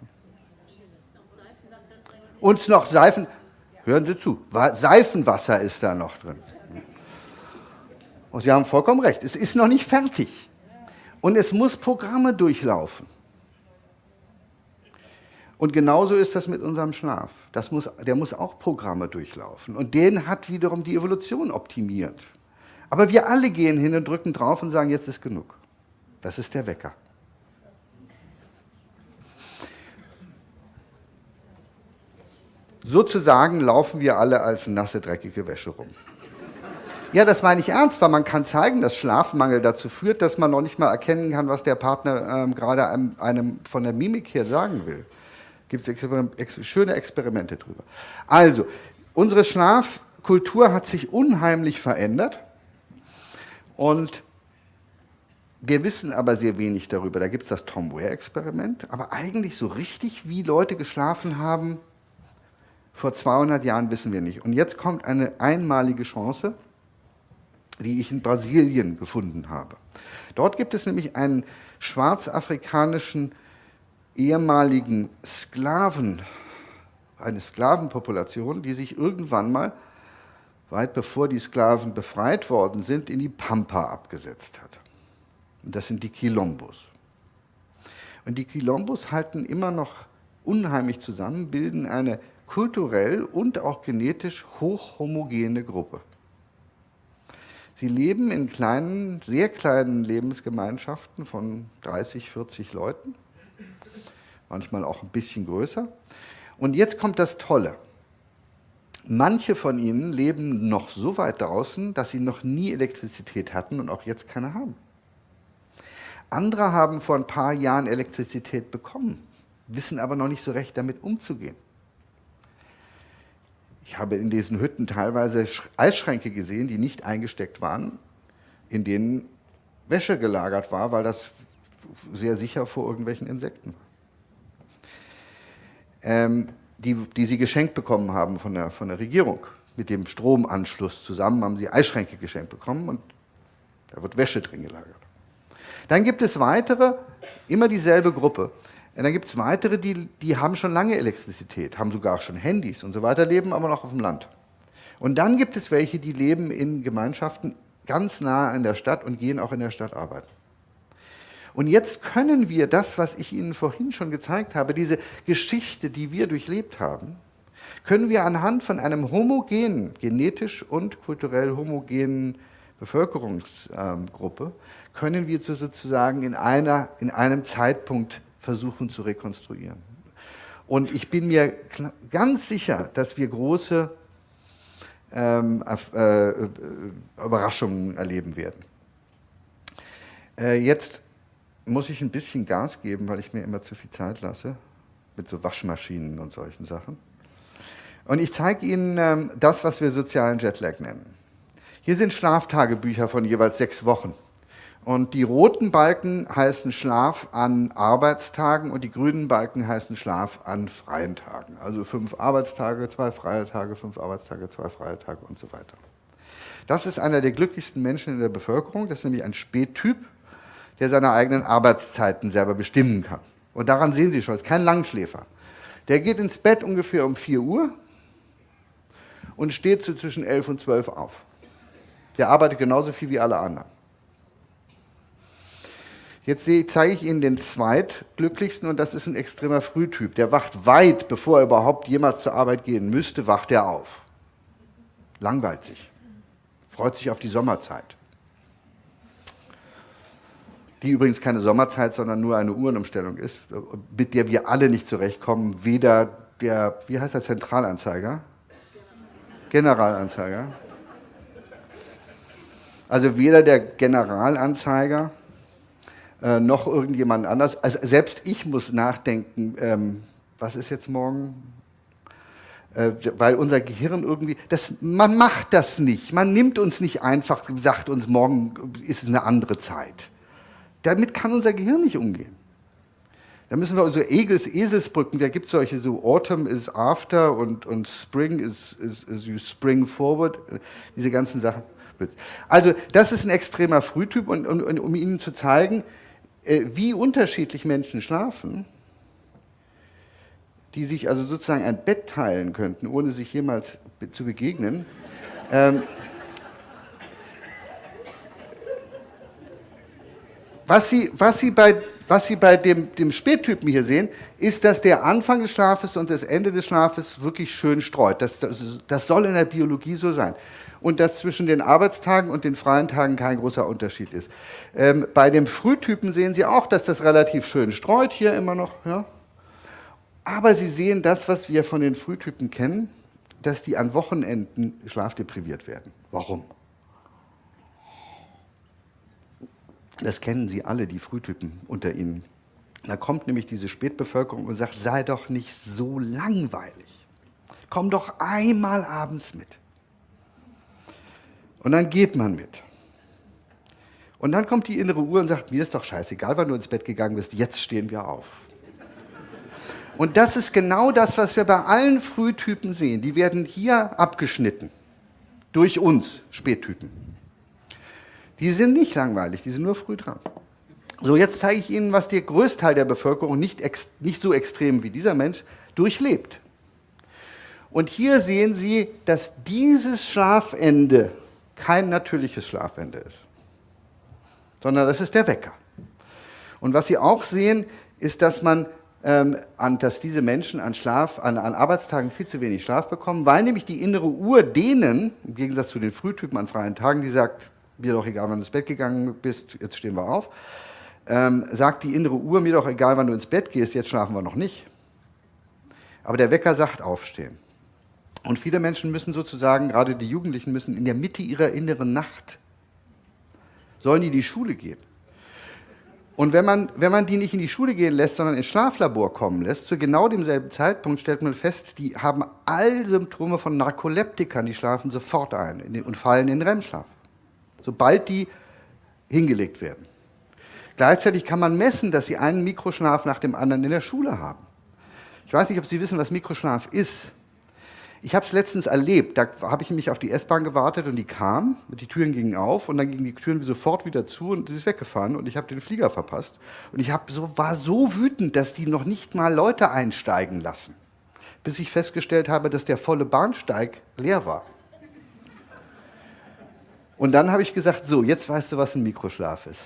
Speaker 2: Und noch Seifen, hören Sie zu, Seifenwasser ist da noch drin. Und Sie haben vollkommen recht, es ist noch nicht fertig. Und es muss Programme durchlaufen. Und genauso ist das mit unserem Schlaf. Das muss, der muss auch Programme durchlaufen. Und den hat wiederum die Evolution optimiert. Aber wir alle gehen hin und drücken drauf und sagen, jetzt ist genug. Das ist der Wecker. Sozusagen laufen wir alle als nasse, dreckige Wäsche rum. Ja, das meine ich ernst, weil man kann zeigen, dass Schlafmangel dazu führt, dass man noch nicht mal erkennen kann, was der Partner ähm, gerade einem, einem von der Mimik her sagen will. Gibt es schöne Experimente drüber. Also, unsere Schlafkultur hat sich unheimlich verändert und wir wissen aber sehr wenig darüber. Da gibt es das Tom Ware-Experiment, aber eigentlich so richtig, wie Leute geschlafen haben, vor 200 Jahren wissen wir nicht. Und jetzt kommt eine einmalige Chance, die ich in Brasilien gefunden habe. Dort gibt es nämlich einen schwarzafrikanischen ehemaligen Sklaven, eine Sklavenpopulation, die sich irgendwann mal, weit bevor die Sklaven befreit worden sind, in die Pampa abgesetzt hat. Und das sind die Quilombos. Und die Quilombos halten immer noch unheimlich zusammen, bilden eine kulturell und auch genetisch hochhomogene Gruppe. Sie leben in kleinen, sehr kleinen Lebensgemeinschaften von 30, 40 Leuten manchmal auch ein bisschen größer. Und jetzt kommt das Tolle. Manche von ihnen leben noch so weit draußen, dass sie noch nie Elektrizität hatten und auch jetzt keine haben. Andere haben vor ein paar Jahren Elektrizität bekommen, wissen aber noch nicht so recht damit umzugehen. Ich habe in diesen Hütten teilweise Eisschränke gesehen, die nicht eingesteckt waren, in denen Wäsche gelagert war, weil das sehr sicher vor irgendwelchen Insekten ähm, die, die sie geschenkt bekommen haben von der, von der Regierung. Mit dem Stromanschluss zusammen haben sie Eisschränke geschenkt bekommen und da wird Wäsche drin gelagert. Dann gibt es weitere, immer dieselbe Gruppe. Und dann gibt es weitere, die, die haben schon lange Elektrizität, haben sogar schon Handys und so weiter, leben aber noch auf dem Land. Und dann gibt es welche, die leben in Gemeinschaften ganz nah an der Stadt und gehen auch in der Stadt arbeiten. Und jetzt können wir das, was ich Ihnen vorhin schon gezeigt habe, diese Geschichte, die wir durchlebt haben, können wir anhand von einem homogenen, genetisch und kulturell homogenen Bevölkerungsgruppe, können wir sozusagen in, einer, in einem Zeitpunkt versuchen zu rekonstruieren. Und ich bin mir ganz sicher, dass wir große ähm, äh, äh, Überraschungen erleben werden. Äh, jetzt muss ich ein bisschen Gas geben, weil ich mir immer zu viel Zeit lasse. mit so Waschmaschinen und solchen Sachen. Und ich zeige Ihnen ähm, das, was wir sozialen Jetlag nennen. Hier sind Schlaftagebücher von jeweils sechs Wochen. Und die roten Balken heißen Schlaf an Arbeitstagen und die grünen Balken heißen Schlaf an freien Tagen. Also fünf Arbeitstage, zwei freie Tage, fünf Arbeitstage, zwei freie Tage und so weiter. Das ist einer der glücklichsten Menschen in der Bevölkerung. Das ist nämlich ein Spättyp, der seine eigenen Arbeitszeiten selber bestimmen kann. Und daran sehen Sie schon, es ist kein Langschläfer. Der geht ins Bett ungefähr um 4 Uhr und steht so zwischen 11 und 12 auf. Der arbeitet genauso viel wie alle anderen. Jetzt zeige ich Ihnen den zweitglücklichsten und das ist ein extremer Frühtyp. Der wacht weit, bevor er überhaupt jemals zur Arbeit gehen müsste, wacht er auf. Langweilt sich. Freut sich auf die Sommerzeit. Die übrigens keine Sommerzeit, sondern nur eine Uhrenumstellung ist, mit der wir alle nicht zurechtkommen. Weder der, wie heißt der Zentralanzeiger? Generalanzeiger. Also weder der Generalanzeiger äh, noch irgendjemand anders. Also selbst ich muss nachdenken, ähm, was ist jetzt morgen? Äh, weil unser Gehirn irgendwie, das, man macht das nicht. Man nimmt uns nicht einfach, sagt uns, morgen ist eine andere Zeit. Damit kann unser Gehirn nicht umgehen. Da müssen wir so Egels, Eselsbrücken, da gibt es solche so Autumn is after und, und Spring is, is, is you spring forward, diese ganzen Sachen. Also das ist ein extremer Frühtyp und, und, und um Ihnen zu zeigen, wie unterschiedlich Menschen schlafen, die sich also sozusagen ein Bett teilen könnten, ohne sich jemals zu begegnen. Ähm, was, Sie, was, Sie bei, was Sie bei dem, dem Spättypen hier sehen, ist, dass der Anfang des Schlafes und das Ende des Schlafes wirklich schön streut. Das, das, das soll in der Biologie so sein und dass zwischen den Arbeitstagen und den freien Tagen kein großer Unterschied ist. Ähm, bei dem Frühtypen sehen Sie auch, dass das relativ schön streut, hier immer noch. Ja? Aber Sie sehen das, was wir von den Frühtypen kennen, dass die an Wochenenden schlafdepriviert werden. Warum? Das kennen Sie alle, die Frühtypen unter Ihnen. Da kommt nämlich diese Spätbevölkerung und sagt, sei doch nicht so langweilig. Komm doch einmal abends mit. Und dann geht man mit. Und dann kommt die innere Uhr und sagt, mir ist doch scheißegal, wann du ins Bett gegangen bist, jetzt stehen wir auf. Und das ist genau das, was wir bei allen Frühtypen sehen. Die werden hier abgeschnitten. Durch uns, Spättypen. Die sind nicht langweilig, die sind nur früh dran. So, jetzt zeige ich Ihnen, was der Größteil der Bevölkerung, nicht, nicht so extrem wie dieser Mensch, durchlebt. Und hier sehen Sie, dass dieses Schlafende kein natürliches Schlafende ist, sondern das ist der Wecker. Und was Sie auch sehen, ist, dass man ähm, an, dass diese Menschen an Schlaf, an, an Arbeitstagen viel zu wenig Schlaf bekommen, weil nämlich die innere Uhr denen, im Gegensatz zu den Frühtypen an freien Tagen, die sagt, mir doch egal, wann du ins Bett gegangen bist, jetzt stehen wir auf, ähm, sagt die innere Uhr, mir doch egal, wann du ins Bett gehst, jetzt schlafen wir noch nicht. Aber der Wecker sagt aufstehen. Und viele Menschen müssen sozusagen, gerade die Jugendlichen müssen in der Mitte ihrer inneren Nacht, sollen die in die Schule gehen. Und wenn man, wenn man die nicht in die Schule gehen lässt, sondern ins Schlaflabor kommen lässt, zu genau demselben Zeitpunkt stellt man fest, die haben all Symptome von Narkoleptikern, die schlafen sofort ein und fallen in REM-Schlaf, sobald die hingelegt werden. Gleichzeitig kann man messen, dass sie einen Mikroschlaf nach dem anderen in der Schule haben. Ich weiß nicht, ob Sie wissen, was Mikroschlaf ist. Ich habe es letztens erlebt, da habe ich mich auf die S-Bahn gewartet und die kam, die Türen gingen auf und dann gingen die Türen sofort wieder zu und sie ist weggefahren und ich habe den Flieger verpasst. Und ich so, war so wütend, dass die noch nicht mal Leute einsteigen lassen, bis ich festgestellt habe, dass der volle Bahnsteig leer war. Und dann habe ich gesagt, so, jetzt weißt du, was ein Mikroschlaf ist.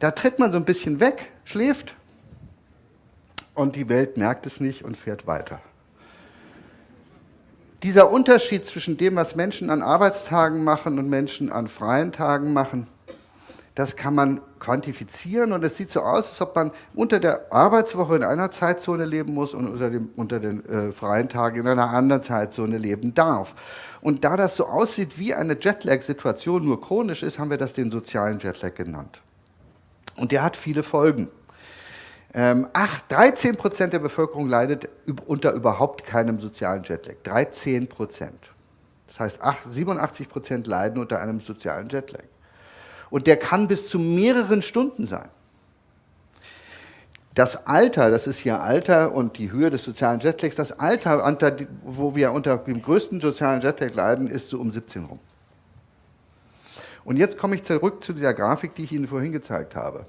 Speaker 2: Da tritt man so ein bisschen weg, schläft und die Welt merkt es nicht und fährt weiter dieser Unterschied zwischen dem, was Menschen an Arbeitstagen machen und Menschen an freien Tagen machen, das kann man quantifizieren und es sieht so aus, als ob man unter der Arbeitswoche in einer Zeitzone leben muss und unter, dem, unter den äh, freien Tagen in einer anderen Zeitzone leben darf. Und da das so aussieht wie eine Jetlag-Situation, nur chronisch ist, haben wir das den sozialen Jetlag genannt. Und der hat viele Folgen. Ähm, 8, 13 Prozent der Bevölkerung leidet unter überhaupt keinem sozialen Jetlag. 13 Prozent. Das heißt, 8, 87 Prozent leiden unter einem sozialen Jetlag. Und der kann bis zu mehreren Stunden sein. Das Alter, das ist hier Alter und die Höhe des sozialen Jetlags, das Alter, wo wir unter dem größten sozialen Jetlag leiden, ist so um 17 rum. Und jetzt komme ich zurück zu dieser Grafik, die ich Ihnen vorhin gezeigt habe,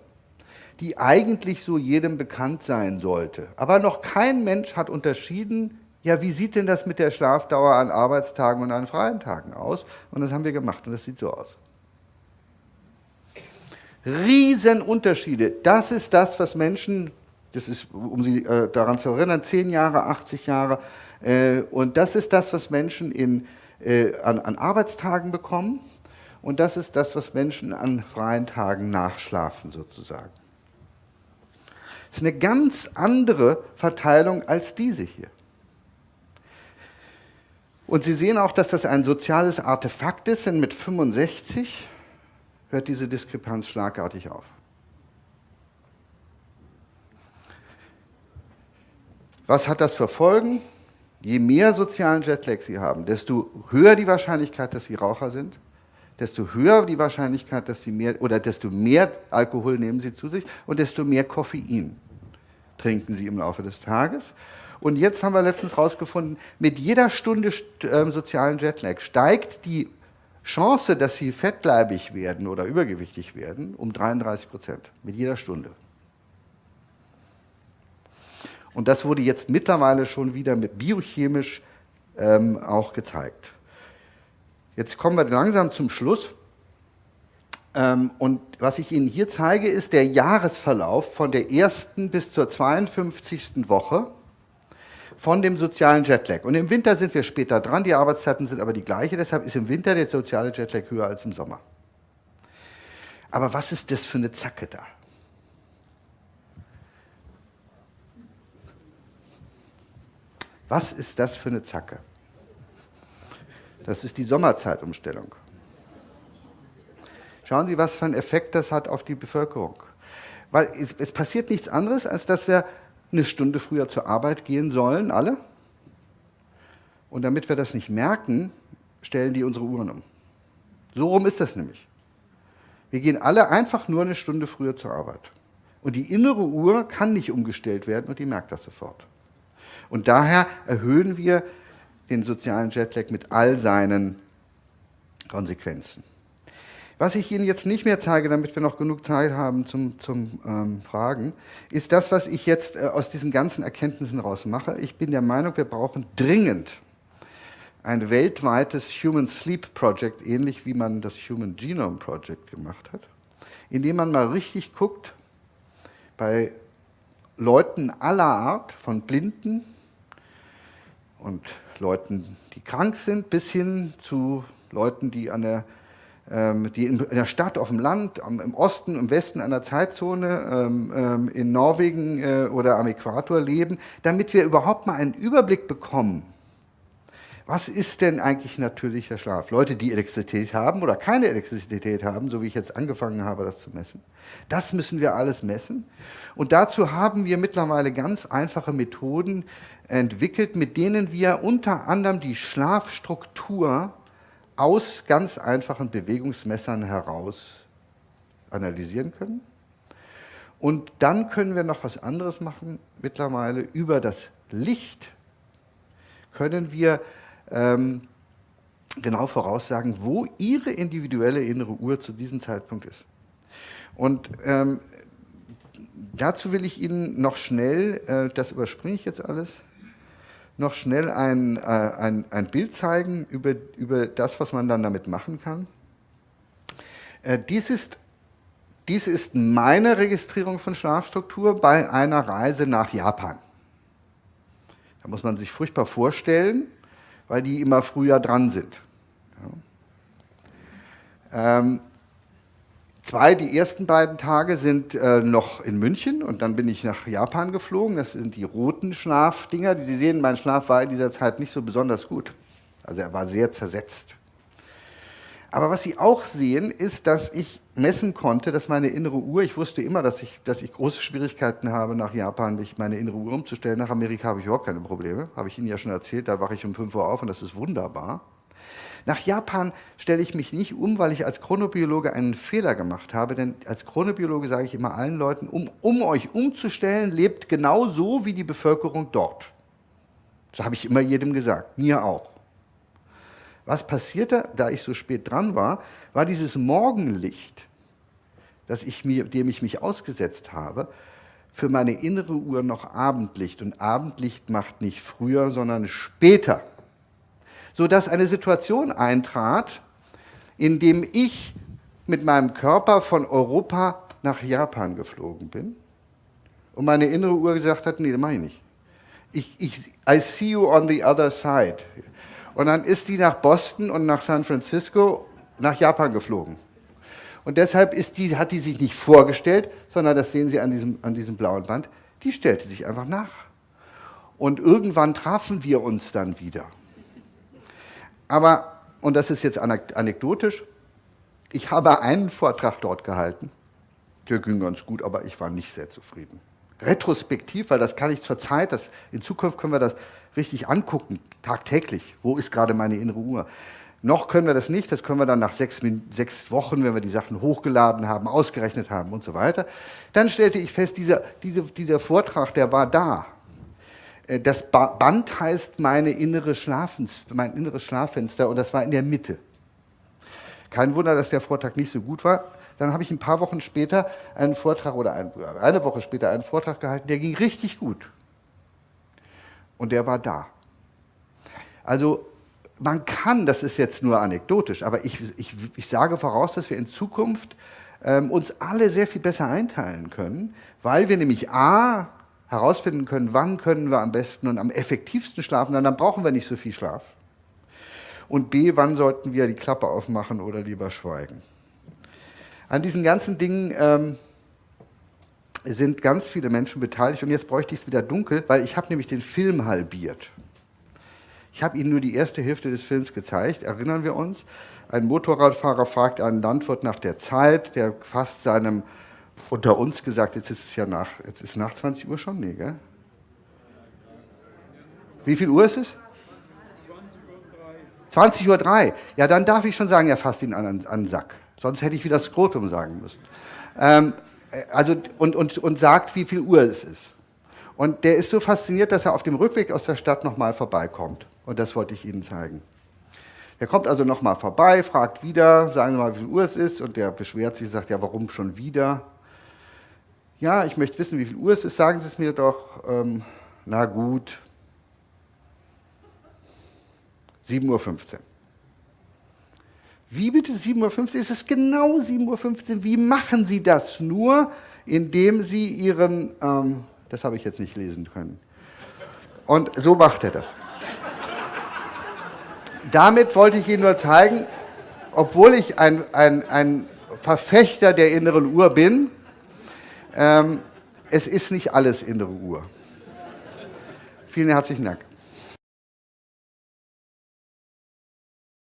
Speaker 2: die eigentlich so jedem bekannt sein sollte. Aber noch kein Mensch hat unterschieden, ja, wie sieht denn das mit der Schlafdauer an Arbeitstagen und an freien Tagen aus? Und das haben wir gemacht und das sieht so aus. Riesenunterschiede. Das ist das, was Menschen, das ist, um Sie äh, daran zu erinnern, 10 Jahre, 80 Jahre, äh, und das ist das, was Menschen in, äh, an, an Arbeitstagen bekommen und das ist das, was Menschen an freien Tagen nachschlafen sozusagen. Ist eine ganz andere Verteilung als diese hier. Und Sie sehen auch, dass das ein soziales Artefakt ist, denn mit 65 hört diese Diskrepanz schlagartig auf. Was hat das für Folgen? Je mehr sozialen Jetlag Sie haben, desto höher die Wahrscheinlichkeit, dass Sie Raucher sind, desto höher die Wahrscheinlichkeit, dass Sie mehr, oder desto mehr Alkohol nehmen Sie zu sich und desto mehr Koffein trinken Sie im Laufe des Tages. Und jetzt haben wir letztens herausgefunden, mit jeder Stunde äh, sozialen Jetlag steigt die Chance, dass sie fettleibig werden oder übergewichtig werden, um 33 Prozent mit jeder Stunde. Und das wurde jetzt mittlerweile schon wieder mit biochemisch ähm, auch gezeigt. Jetzt kommen wir langsam zum Schluss. Ähm, und was ich Ihnen hier zeige, ist der Jahresverlauf von der ersten bis zur 52. Woche von dem sozialen Jetlag. Und im Winter sind wir später dran, die Arbeitszeiten sind aber die gleiche, deshalb ist im Winter der soziale Jetlag höher als im Sommer. Aber was ist das für eine Zacke da? Was ist das für eine Zacke? Das ist die Sommerzeitumstellung. Schauen Sie, was für einen Effekt das hat auf die Bevölkerung. Weil es, es passiert nichts anderes, als dass wir eine Stunde früher zur Arbeit gehen sollen, alle. Und damit wir das nicht merken, stellen die unsere Uhren um. So rum ist das nämlich. Wir gehen alle einfach nur eine Stunde früher zur Arbeit. Und die innere Uhr kann nicht umgestellt werden und die merkt das sofort. Und daher erhöhen wir den sozialen Jetlag mit all seinen Konsequenzen. Was ich Ihnen jetzt nicht mehr zeige, damit wir noch genug Zeit haben zum, zum ähm, Fragen, ist das, was ich jetzt äh, aus diesen ganzen Erkenntnissen raus mache. Ich bin der Meinung, wir brauchen dringend ein weltweites Human Sleep Project, ähnlich wie man das Human Genome Project gemacht hat, indem man mal richtig guckt bei Leuten aller Art, von Blinden und Leuten, die krank sind, bis hin zu Leuten, die an der die in, der Stadt, auf dem Land, im Osten, im Westen einer Zeitzone, ähm, ähm, in Norwegen äh, oder am Äquator leben, damit wir überhaupt mal einen Überblick bekommen. Was ist denn eigentlich natürlicher Schlaf? Leute, die Elektrizität haben oder keine Elektrizität haben, so wie ich jetzt angefangen habe, das zu messen. Das müssen wir alles messen. Und dazu haben wir mittlerweile ganz einfache Methoden entwickelt, mit denen wir unter anderem die Schlafstruktur aus ganz einfachen Bewegungsmessern heraus analysieren können. Und dann können wir noch was anderes machen. Mittlerweile über das Licht können wir ähm, genau voraussagen, wo Ihre individuelle innere Uhr zu diesem Zeitpunkt ist. Und ähm, dazu will ich Ihnen noch schnell, äh, das überspringe ich jetzt alles, noch schnell ein, äh, ein, ein Bild zeigen über, über das, was man dann damit machen kann. Äh, dies, ist, dies ist meine Registrierung von Schlafstruktur bei einer Reise nach Japan. Da muss man sich furchtbar vorstellen, weil die immer früher dran sind. Ja. Ähm, Zwei, die ersten beiden Tage sind äh, noch in München und dann bin ich nach Japan geflogen. Das sind die roten Schlafdinger. Sie sehen, mein Schlaf war in dieser Zeit nicht so besonders gut. Also er war sehr zersetzt. Aber was Sie auch sehen, ist, dass ich messen konnte, dass meine innere Uhr, ich wusste immer, dass ich, dass ich große Schwierigkeiten habe, nach Japan mich meine innere Uhr umzustellen. Nach Amerika habe ich überhaupt keine Probleme. Habe ich Ihnen ja schon erzählt, da wache ich um 5 Uhr auf und das ist wunderbar. Nach Japan stelle ich mich nicht um, weil ich als Chronobiologe einen Fehler gemacht habe, denn als Chronobiologe sage ich immer allen Leuten, um, um euch umzustellen, lebt genau so wie die Bevölkerung dort. Das habe ich immer jedem gesagt, mir auch. Was passierte, da ich so spät dran war, war dieses Morgenlicht, das ich mir, dem ich mich ausgesetzt habe, für meine innere Uhr noch Abendlicht. Und Abendlicht macht nicht früher, sondern später sodass eine Situation eintrat, in dem ich mit meinem Körper von Europa nach Japan geflogen bin und meine innere Uhr gesagt hat, nee, das mache ich nicht. Ich, ich, I see you on the other side. Und dann ist die nach Boston und nach San Francisco nach Japan geflogen. Und deshalb die, hat die sich nicht vorgestellt, sondern das sehen Sie an diesem, an diesem blauen Band, die stellte sich einfach nach. Und irgendwann trafen wir uns dann wieder. Aber, und das ist jetzt anekdotisch, ich habe einen Vortrag dort gehalten, der ging ganz gut, aber ich war nicht sehr zufrieden. Retrospektiv, weil das kann ich zur Zeit, das, in Zukunft können wir das richtig angucken, tagtäglich. Wo ist gerade meine innere Uhr? Noch können wir das nicht, das können wir dann nach sechs, sechs, Wochen, wenn wir die Sachen hochgeladen haben, ausgerechnet haben und so weiter. Dann stellte ich fest, dieser, dieser, dieser Vortrag, der war da. Äh, das Band heißt meine innere Schlafens, mein inneres Schlaffenster und das war in der Mitte. Kein Wunder, dass der Vortrag nicht so gut war. Dann habe ich ein paar Wochen später einen Vortrag oder ein, eine Woche später einen Vortrag gehalten, der ging richtig gut. Und der war da. Also man kann, das ist jetzt nur anekdotisch, aber ich, ich, ich sage voraus, dass wir in Zukunft ähm, uns alle sehr viel besser einteilen können, weil wir nämlich A, herausfinden können, wann können wir am besten und am effektivsten schlafen, dann brauchen wir nicht so viel Schlaf. Und B, wann sollten wir die Klappe aufmachen oder lieber schweigen. An diesen ganzen Dingen ähm, sind ganz viele Menschen beteiligt und jetzt bräuchte ich es wieder dunkel, weil ich habe nämlich den Film halbiert. Ich habe Ihnen nur die erste Hälfte des Films gezeigt, erinnern wir uns. Ein Motorradfahrer fragt einen Landwirt nach der Zeit, der fasst seinem unter uns gesagt, jetzt ist es ja nach, jetzt ist nach 20 Uhr schon, nee, gell? Wie viel Uhr ist es? 20.03 Uhr. 20 Uhr. Ja, dann darf ich schon sagen, er fasst ihn an, an den Sack. Sonst hätte ich wieder Skrotum sagen müssen. Ähm, also, und, und, und sagt, wie viel Uhr es ist. Und der ist so fasziniert, dass er auf dem Rückweg aus der Stadt nochmal vorbeikommt. Und das wollte ich Ihnen zeigen. Der kommt also nochmal vorbei, fragt wieder, sagen Sie mal, wie viel Uhr es ist. Und der beschwert sich, sagt, ja, warum schon wieder? Ja, ich möchte wissen, wie viel Uhr es ist, sagen Sie es mir doch. Ähm, na gut, 7.15 Uhr. Wie bitte 7.15 Uhr? Ist es genau 7.15 Uhr? Wie machen Sie das nur, indem Sie Ihren, ähm, das habe ich jetzt nicht lesen können. Und so macht er das. Damit wollte ich Ihnen nur zeigen, obwohl ich ein, ein, ein Verfechter der inneren Uhr bin, ähm, es ist nicht alles innere Uhr. Vielen herzlichen Dank.